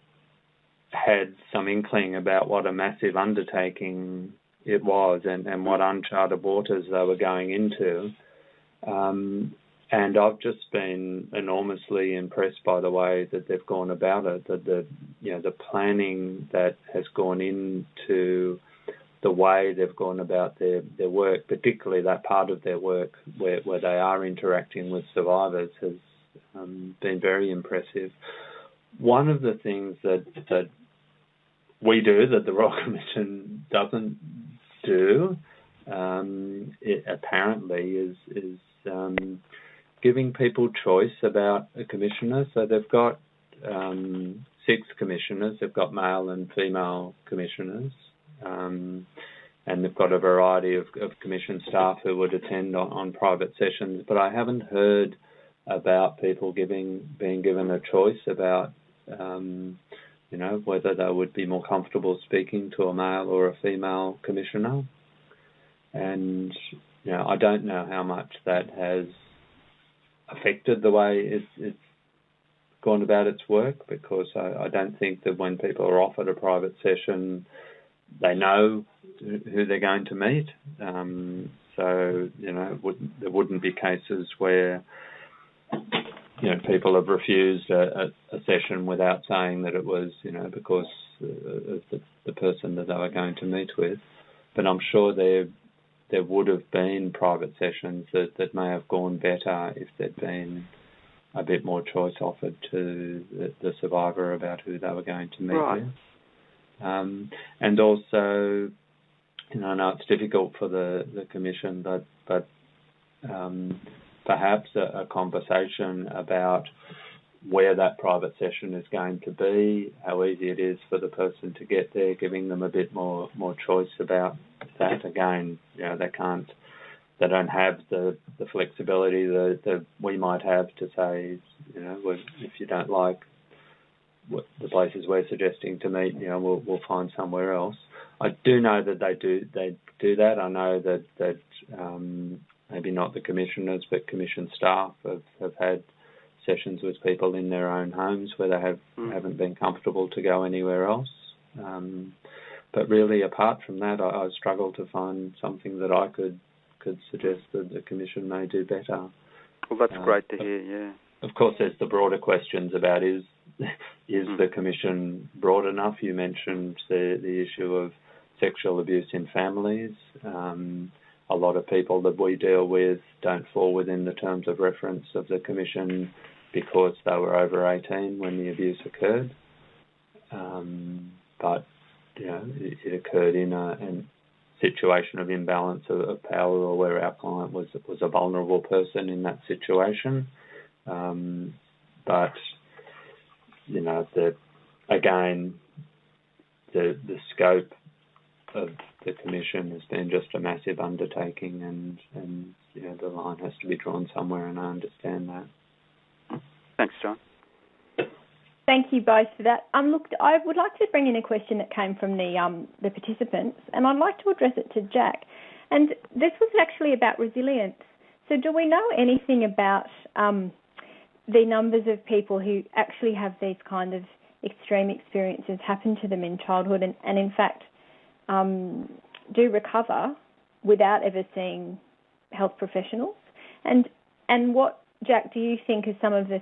had some inkling about what a massive undertaking it was and, and what uncharted waters they were going into. Um, and I've just been enormously impressed by the way that they've gone about it. That the you know the planning that has gone into the way they've gone about their, their work, particularly that part of their work where, where they are interacting with survivors, has um, been very impressive. One of the things that that we do that the Royal Commission doesn't do, um, it apparently, is is um, giving people choice about a commissioner. So they've got um, six commissioners. They've got male and female commissioners, um, and they've got a variety of, of commission staff who would attend on, on, private sessions. But I haven't heard about people giving being given a choice about. Um, you know whether they would be more comfortable speaking to a male or a female commissioner, and you know I don't know how much that has affected the way it's, it's gone about its work because I, I, don't think that when people are offered a private session, they know who they're going to meet. Um, so you know wouldn't, there wouldn't be cases where you know people have refused a, a, a session without saying that it was you know because of the, the person that they were going to meet with. But I'm sure there there would have been private sessions that, that may have gone better if there'd been a bit more choice offered to the, the survivor about who they were going to meet right. with. Um, and also, you know, I know it's difficult for the, the commission, but but um, perhaps a, a, conversation about where that private session is going to be, how easy it is for the person to get there, giving them a bit more more choice about that. Again, you know, they can't, they don't have the the flexibility that, that we might have to say, you know, if you don't like the places we're suggesting to meet, you know, we'll we'll find somewhere else. I do know that they do they do that. I know that that um, maybe not the commissioners, but commission staff have, have had sessions with people in their own homes where they have mm. haven't been comfortable to go anywhere else. Um, but really, apart from that, I, I struggle to find something that I could could suggest that the commission may do better. Well, that's uh, great to hear. Yeah. Of course, there's the broader questions about is is mm. the commission broad enough? You mentioned the the issue of sexual abuse in families. Um, a lot of people that we deal with don't fall within the terms of reference of the commission because they were over 18 when the abuse occurred. Um, but you know, it, it occurred in a, a, situation of imbalance of, of, power, or where our client was was a vulnerable person in that situation. Um, but you know, the again, the the scope of the commission has been just a massive undertaking, and and you know, the line has to be drawn somewhere, and I understand that. Thanks, John. Thank you both for that. Um, look, I would like to bring in a question that came from the um, the participants, and I'd like to address it to Jack. And this was actually about resilience. So, do we know anything about um, the numbers of people who actually have these kind of extreme experiences happen to them in childhood, and, and in fact um, do recover without ever seeing health professionals? And and what Jack do you think are some of the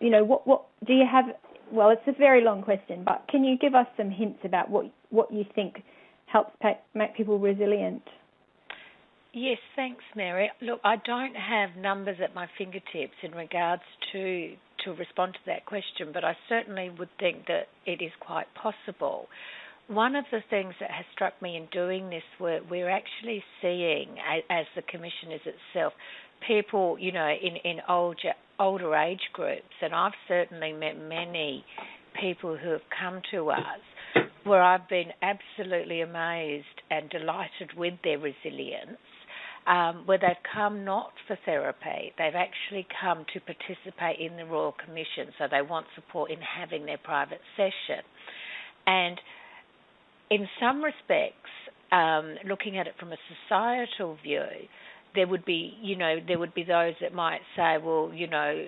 you know what what do you have well it's a very long question but can you give us some hints about what what you think helps make people resilient? Yes thanks mary. Look i don't have numbers at my fingertips in regards to to respond to that question but i certainly would think that it is quite possible. One of the things that has struck me in doing this work, we're actually seeing, as the commission is itself, people, you know, in in older older age groups, and I've certainly met many people who have come to us where I've been absolutely amazed and delighted with their resilience. Um, where they've come not for therapy, they've actually come to participate in the Royal Commission, so they want support in having their private session. And in some respects, um, looking at it from a societal view, there would be, you know, there would be those that might say, well, you know,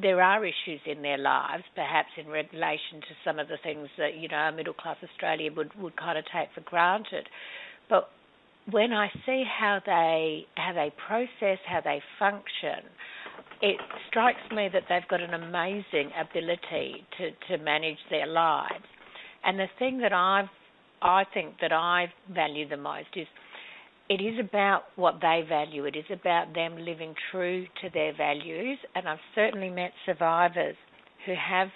there are issues in their lives, perhaps in relation to some of the things that you know a middle class Australia would would kind of take for granted. But when I see how they how they process, how they function, it strikes me that they've got an amazing ability to to manage their lives. And the thing that I've I think that I value the most is it is about what they value. It is about them living true to their values. And I've certainly met survivors who have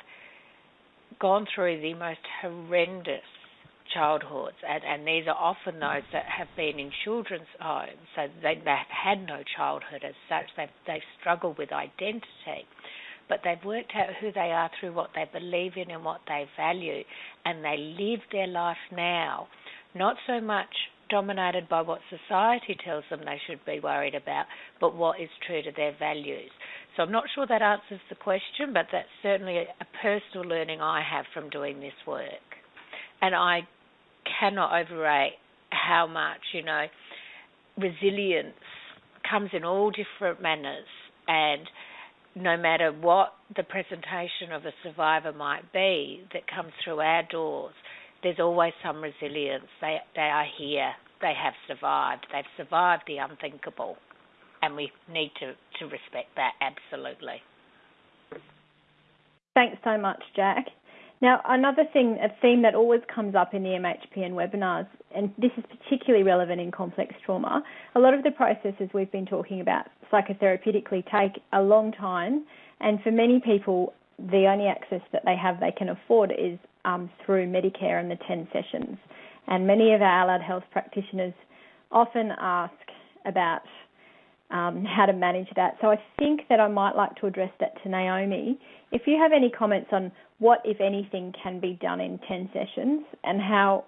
gone through the most horrendous childhoods, and, and these are often those that have been in children's homes, so they, they've had no childhood as such. They've, they've struggled with identity, but they've worked out who they are through what they believe in and what they value, and they live their life now, not so much dominated by what society tells them they should be worried about, but what is true to their values. So I'm not sure that answers the question, but that's certainly a, personal learning I have from doing this work. And I cannot overrate how much, you know, resilience comes in all different manners and no matter what the presentation of a survivor might be that comes through our doors, there's always some resilience. They they are here. They have survived. They've survived the unthinkable. and we need to, to respect that absolutely. Thanks so much, Jack. Now, another thing, a theme that always comes up in the MHPN webinars, and this is particularly relevant in complex trauma, a lot of the processes we've been talking about psychotherapeutically take a long time, and for many people, the only access that they have they can afford is um, through Medicare and the 10 sessions. And many of our allied health practitioners often ask about um, how to manage that. So I think that I might like to address that to Naomi. If you have any comments on what, if anything, can be done in 10 sessions and how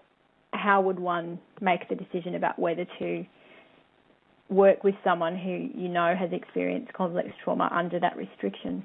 how would one make the decision about whether to work with someone who you know has experienced complex trauma under that restriction?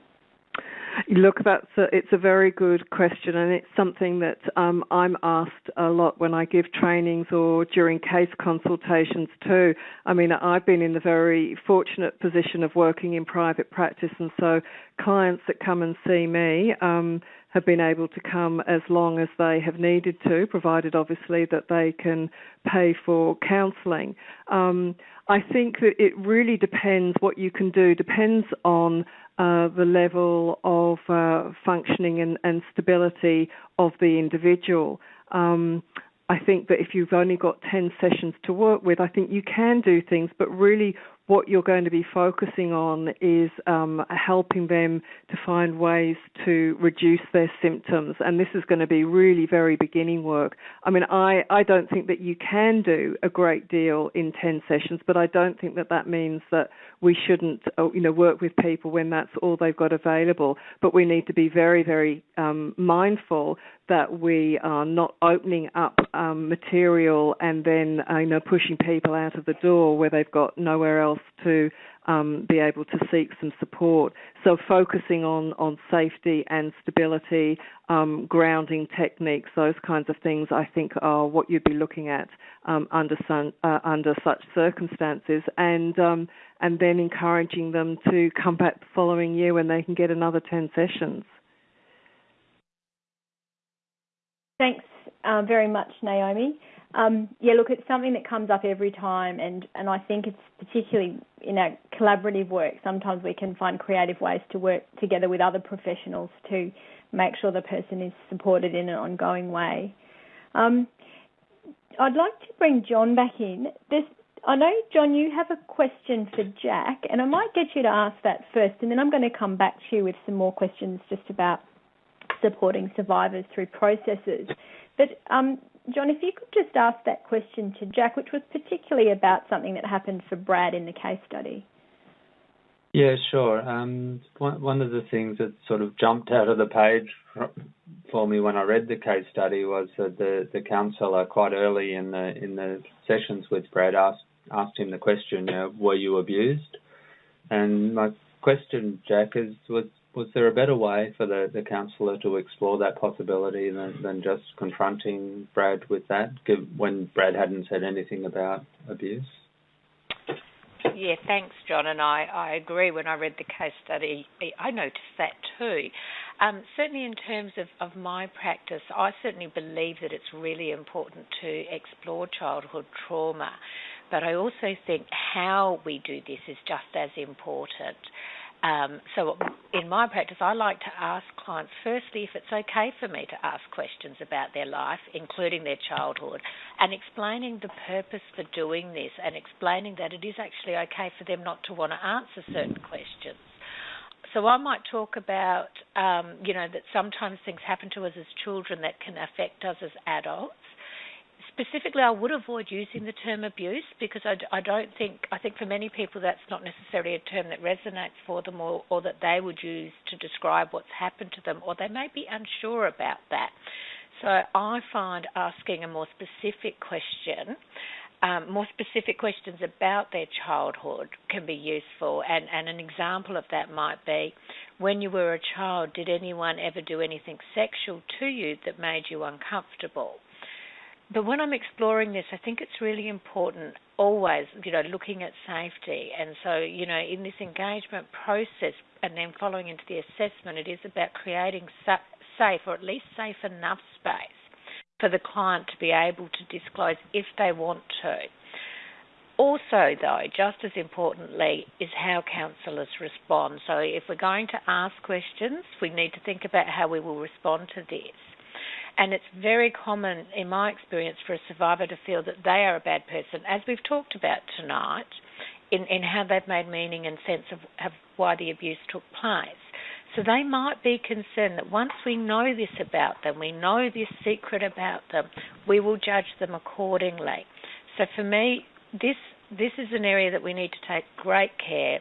Look, that's a, it's a very good question, and it's something that um, I'm asked a lot when I give trainings or during case consultations too. I mean, I've been in the very fortunate position of working in private practice, and so clients that come and see me um, have been able to come as long as they have needed to, provided obviously that they can pay for counselling. Um, I think that it really depends what you can do, depends on uh, the level of uh, functioning and, and, stability of the individual. Um, I think that if you've only got 10 sessions to work with, I think you can do things, but really what you're going to be focusing on is um, helping them to find ways to reduce their symptoms. And this is going to be really very beginning work. I mean, I, I don't think that you can do a great deal in 10 sessions, but I don't think that that means that we shouldn't, uh, you know, work with people when that's all they've got available. But we need to be very, very um, mindful that we are not opening up um, material and then, uh, you know, pushing people out of the door where they've got nowhere else to um, be able to seek some support. So focusing on, on safety and stability, um, grounding techniques, those kinds of things, I think are what you'd be looking at um, under some, uh, under such circumstances, and um, and then encouraging them to come back the following year when they can get another ten sessions. Thanks uh, very much, Naomi. Um, yeah, look, it's something that comes up every time, and, and I think it's particularly in our collaborative work. Sometimes we can find creative ways to work together with other professionals to make sure the person is supported in an ongoing way. Um, I'd like to bring John back in. There's, I know, John, you have a question for Jack, and I might get you to ask that first, and then I'm going to come back to you with some more questions just about supporting survivors through processes. But um, John, if you could just ask that question to Jack, which was particularly about something that happened for Brad in the case study. Yeah, sure. Um, one, of the things that sort of jumped out of the page for me when I read the case study was that the, the counsellor quite early in the in the sessions with Brad asked asked him the question, you know, were you abused? And my question, Jack, is was was there a better way for the, the counsellor to explore that possibility than, than just confronting Brad with that when Brad hadn't said anything about abuse? Yeah, thanks, John. And I, I agree. When I read the case study, I noticed that too. Um, certainly, in terms of, of my practice, I certainly believe that it's really important to explore childhood trauma. But I also think how we do this is just as important. Um, so, in my practice, I like to ask clients firstly if it's okay for me to ask questions about their life, including their childhood, and explaining the purpose for doing this and explaining that it is actually okay for them not to want to answer certain questions. So I might talk about, um, you know, that sometimes things happen to us as children that can affect us as adults specifically, I would avoid using the term abuse because I, I don't think I think for many people that's not necessarily a term that resonates for them or, or that they would use to describe what's happened to them, or they may be unsure about that. So I find asking a more specific question. Um, more specific questions about their childhood can be useful, and, and an example of that might be when you were a child, did anyone ever do anything sexual to you that made you uncomfortable? But when I'm exploring this, I think it's really important always, you know, looking at safety. And so, you know, in this engagement process and then following into the assessment, it is about creating safe or at least safe enough space for the client to be able to disclose if they want to. Also, though, just as importantly, is how counsellors respond. So, if we're going to ask questions, we need to think about how we will respond to this. And it's very common, in my experience, for a survivor to feel that they are a bad person, as we've talked about tonight, in, in how they've made meaning and sense of, of why the abuse took place. So they might be concerned that once we know this about them, we know this secret about them, we will judge them accordingly. So for me, this this is an area that we need to take great care.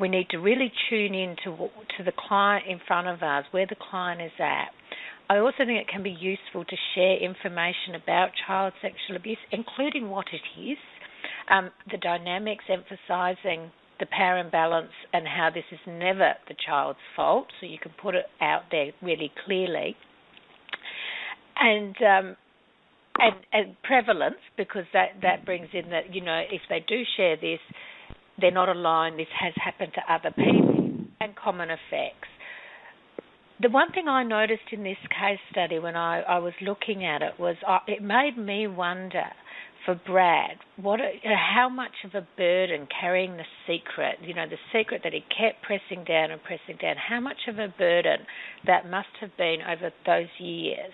We need to really tune in to to the client in front of us, where the client is at. I also think it can be useful to share information about child sexual abuse, including what it is, um, the dynamics emphasising the power imbalance and how this is never the child's fault, so you can put it out there really clearly. And um, and, and prevalence, because that, that brings in that, you know, if they do share this, they're not alone, this has happened to other people, and common effects. The one thing I noticed in this case study when I, I was looking at it was uh, it made me wonder for Brad, what how much of a burden carrying the secret, you know, the secret that he kept pressing down and pressing down, how much of a burden that must have been over those years.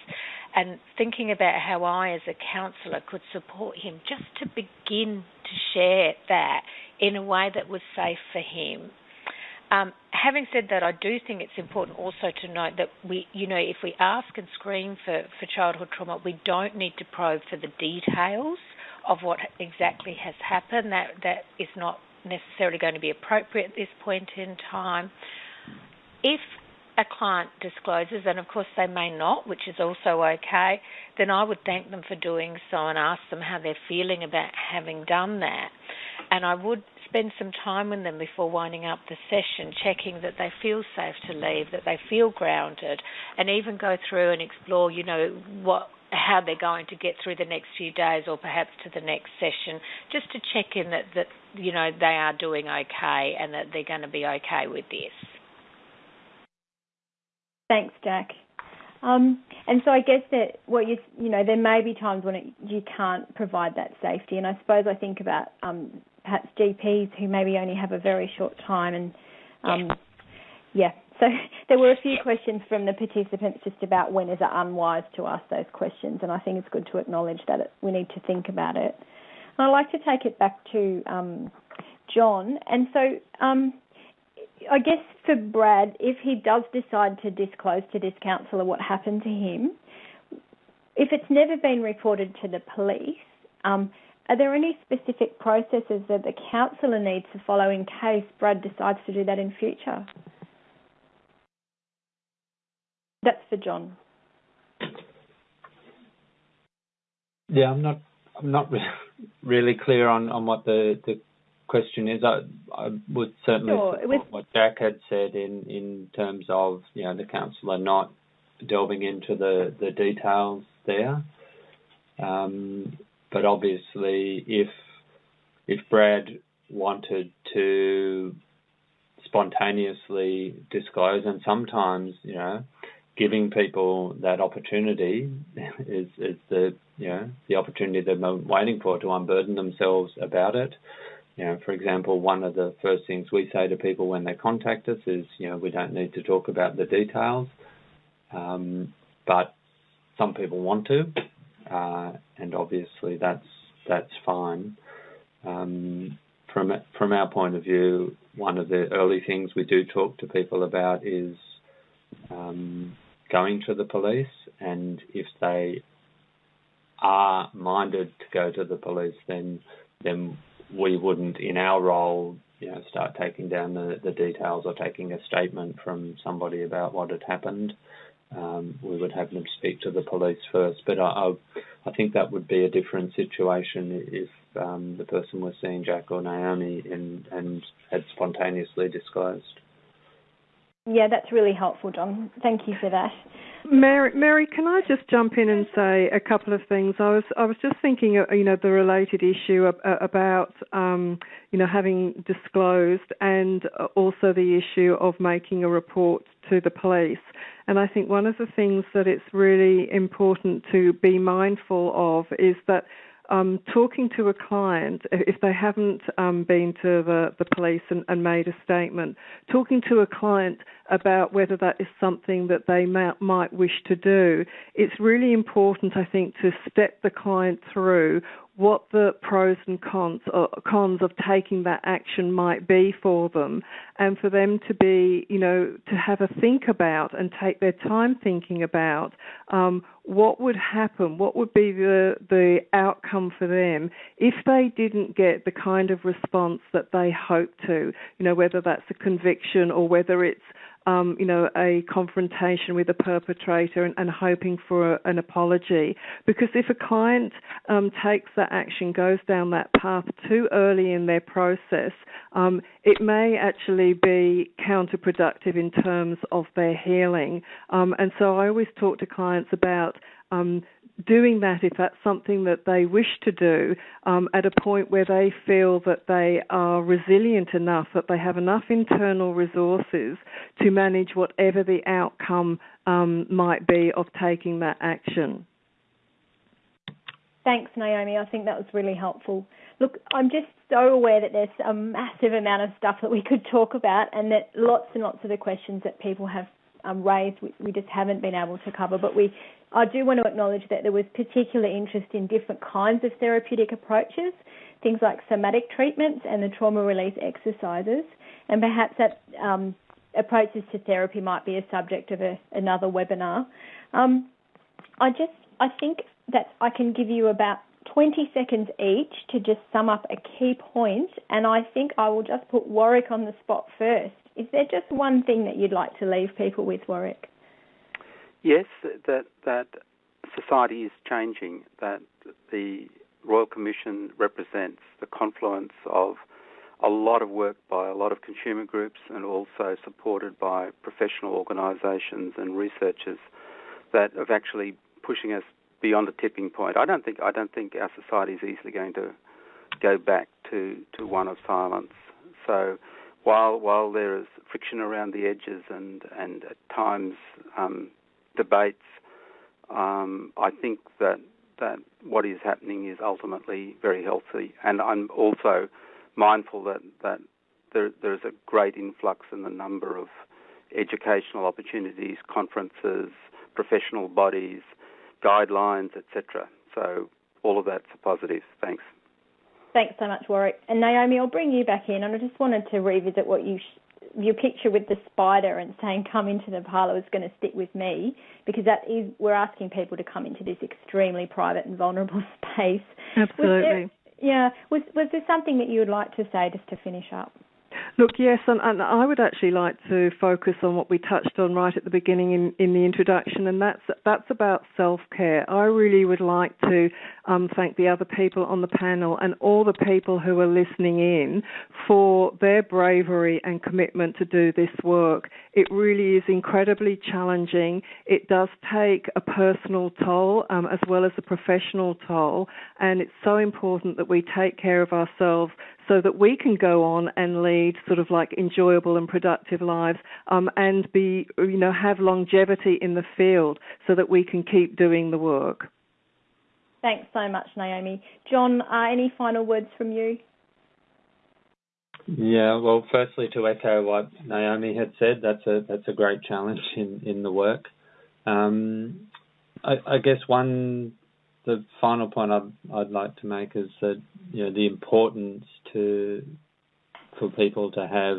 And thinking about how I, as a counsellor, could support him just to begin to share that in a way that was safe for him. Um, having said that, I do think it's important also to note that we, you know, if we ask and screen for, for childhood trauma, we don't need to probe for the details of what exactly has happened. That that is not necessarily going to be appropriate at this point in time. If a client discloses, and of course they may not, which is also okay, then I would thank them for doing so and ask them how they're feeling about having done that. And I would spend some time with them before winding up the session, checking that they feel safe to leave, that they feel grounded, and even go through and explore, you know, what how they're going to get through the next few days or perhaps to the next session, just to check in that, that you know they are doing okay and that they're going to be okay with this. Thanks, Jack. Um, and so I guess that what you you know there may be times when it, you can't provide that safety, and I suppose I think about um, perhaps GPs who maybe only have a very short time, and um, yeah, so there were a few questions from the participants just about when is it unwise to ask those questions, and I think it's good to acknowledge that it, we need to think about it. And I'd like to take it back to um, John, and so um, I guess for Brad, if he does decide to disclose to this counsellor what happened to him, if it's never been reported to the police, um, are there any specific processes that the counsellor needs to follow in case Brad decides to do that in future? That's for John. Yeah, I'm not. I'm not really clear on, on what the, the question is. I, I would certainly sure. support what Jack had said in, in terms of you know the counsellor not delving into the, the details there. Um, but obviously, if if Brad wanted to spontaneously disclose, and sometimes you know giving people that opportunity is, is the you know the opportunity they've been waiting for to unburden themselves about it. You know, for example, one of the first things we say to people when they contact us is, you know, we don't need to talk about the details, um, but some people want to, uh, and obviously that's that's fine. Um, from from our point of view, one of the early things we do talk to people about is um, going to the police, and if they are minded to go to the police, then then we wouldn't, in our role, you know, start taking down the, the details or taking a statement from somebody about what had happened. Um, we would have them speak to the police first. But I, I, I think that would be a different situation if um, the person was seeing Jack or Naomi and, and had spontaneously disclosed. Yeah, that's really helpful, John. Thank you for that. Mary, Mary, can I just jump in and say a couple of things? I was I was just thinking, uh, you know, the related issue about, um, you know, having disclosed, and uh, also the issue of making a report to the police. And I think one of the things that it's really important to be mindful of is that um, talking to a client, if they haven't um, been to the, the police and, and, made a statement, talking to a client about whether that is something that they might wish to do, it's really important, I think, to step the client through what the pros and cons, uh, cons of taking that action might be for them, and for them to be, you know, to have a think about and take their time thinking about um, what would happen, what would be the the outcome for them if they didn't get the kind of response that they hope to, you know, whether that's a conviction or whether it's um, you know, a confrontation with a perpetrator and, and hoping for a, an apology. Because if a client um, takes that action, goes down that path too early in their process, um, it may actually be counterproductive in terms of their healing. Um, and so I always talk to clients about um, doing that if that's something that they wish to do um, at a point where they feel that they are resilient enough, that they have enough internal resources to manage whatever the outcome um, might be of taking that action. Thanks, Naomi. I think that was really helpful. Look, I'm just so aware that there's a massive amount of stuff that we could talk about, and that lots and lots of the questions that people have um, raised we, we, just haven't been able to cover. But we, I do want to acknowledge that there was particular interest in different kinds of therapeutic approaches, things like somatic treatments and the trauma release exercises, and perhaps that um, approaches to therapy might be a subject of a, another webinar. Um, I just, I think that I can give you about 20 seconds each to just sum up a key point, and I think I will just put Warwick on the spot first. Is there just one thing that you'd like to leave people with, Warwick? Yes, that that society is changing. That the Royal Commission represents the confluence of a lot of work by a lot of consumer groups and also supported by professional organisations and researchers that are actually pushing us beyond a tipping point. I don't think I don't think our society is easily going to go back to, to one of silence. So while while there is friction around the edges and and at times um, debates, um, I think that that what is happening is ultimately very healthy, and I'm also mindful that that there there is a great influx in the number of educational opportunities, conferences, professional bodies, guidelines, etc. So all of that's a positive. Thanks. Thanks so much, Warwick. And Naomi, I'll bring you back in, and I just wanted to revisit what you your picture with the spider and saying come into the parlour is going to stick with me because that is we're asking people to come into this extremely private and vulnerable space. Absolutely. There, yeah. Was was there something that you would like to say just to finish up? Look, yes, and, and, I would actually like to focus on what we touched on right at the beginning in, in the introduction, and that's that's about self care. I really would like to um, thank the other people on the panel and all the people who are listening in for their bravery and commitment to do this work. It really is incredibly challenging. It does take a personal toll um, as well as a professional toll, and it's so important that we take care of ourselves so that we can go on and lead sort of like enjoyable and productive lives um, and be, you know, have longevity in the field so that we can keep doing the work. Thanks so much, Naomi. John, uh, any final words from you? Yeah, well, firstly, to echo what Naomi had said, that's a that's a great challenge in in the work. Um, I, I, guess one the final point I'd I'd like to make is that you know the importance to for people to have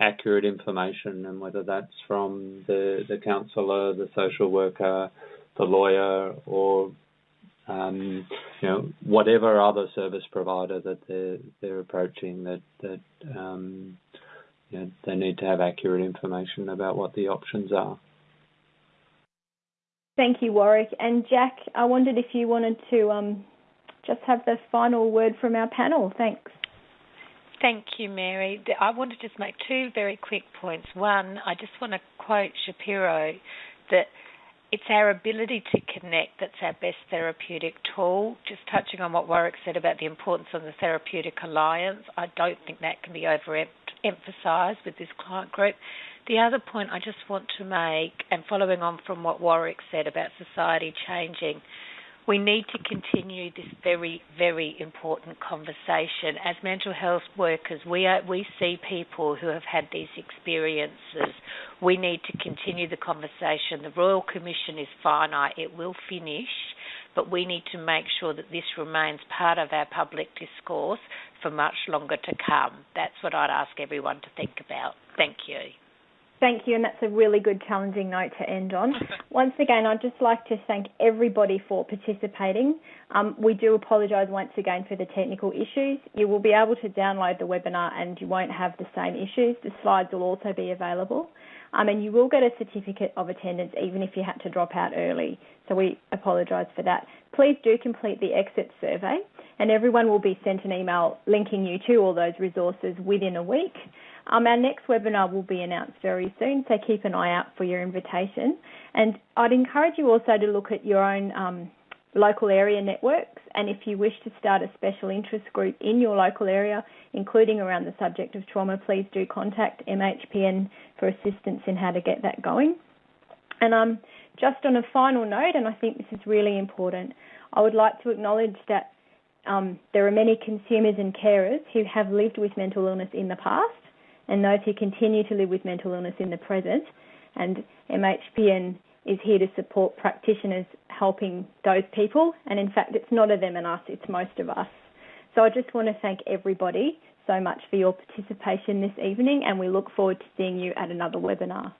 accurate information, and whether that's from the the counsellor, the social worker, the lawyer, or um, you know whatever other service provider that they're they're approaching, that that um, you know, they need to have accurate information about what the options are. Thank you, Warwick. And Jack, I wondered if you wanted to um, just have the final word from our panel. Thanks. Thank you, Mary. I want to just make two very quick points. One, I just want to quote Shapiro that it's our ability to connect that's our best therapeutic tool. Just touching on what Warwick said about the importance of the therapeutic alliance, I don't think that can be overemphasised with this client group. The other point I just want to make, and following on from what Warwick said about society changing, we need to continue this very, very important conversation. As mental health workers, we are, we see people who have had these experiences. We need to continue the conversation. The Royal Commission is finite; it will finish, but we need to make sure that this remains part of our public discourse for much longer to come. That's what I'd ask everyone to think about. Thank you. Thank you, and that's a really good challenging note to end on. once again, I'd just like to thank everybody for participating. Um, we do apologise once again for the technical issues. You will be able to download the webinar and you won't have the same issues. The slides will also be available. Um, and you will get a certificate of attendance even if you had to drop out early. So we apologise for that. Please do complete the exit survey and everyone will be sent an email linking you to all those resources within a week. Um, our next webinar will be announced very soon, so keep an eye out for your invitation. And I'd encourage you also to look at your own um, local area networks, and if you wish to start a special interest group in your local area, including around the subject of trauma, please do contact MHPN for assistance in how to get that going. And um, just on a final note, and I think this is really important, I would like to acknowledge that um, there are many consumers and carers who have lived with mental illness in the past and those who continue to live with mental illness in the present. And MHPN is here to support practitioners helping those people. And in fact, it's not a them and us, it's most of us. So I just want to thank everybody so much for your participation this evening, and we look forward to seeing you at another webinar.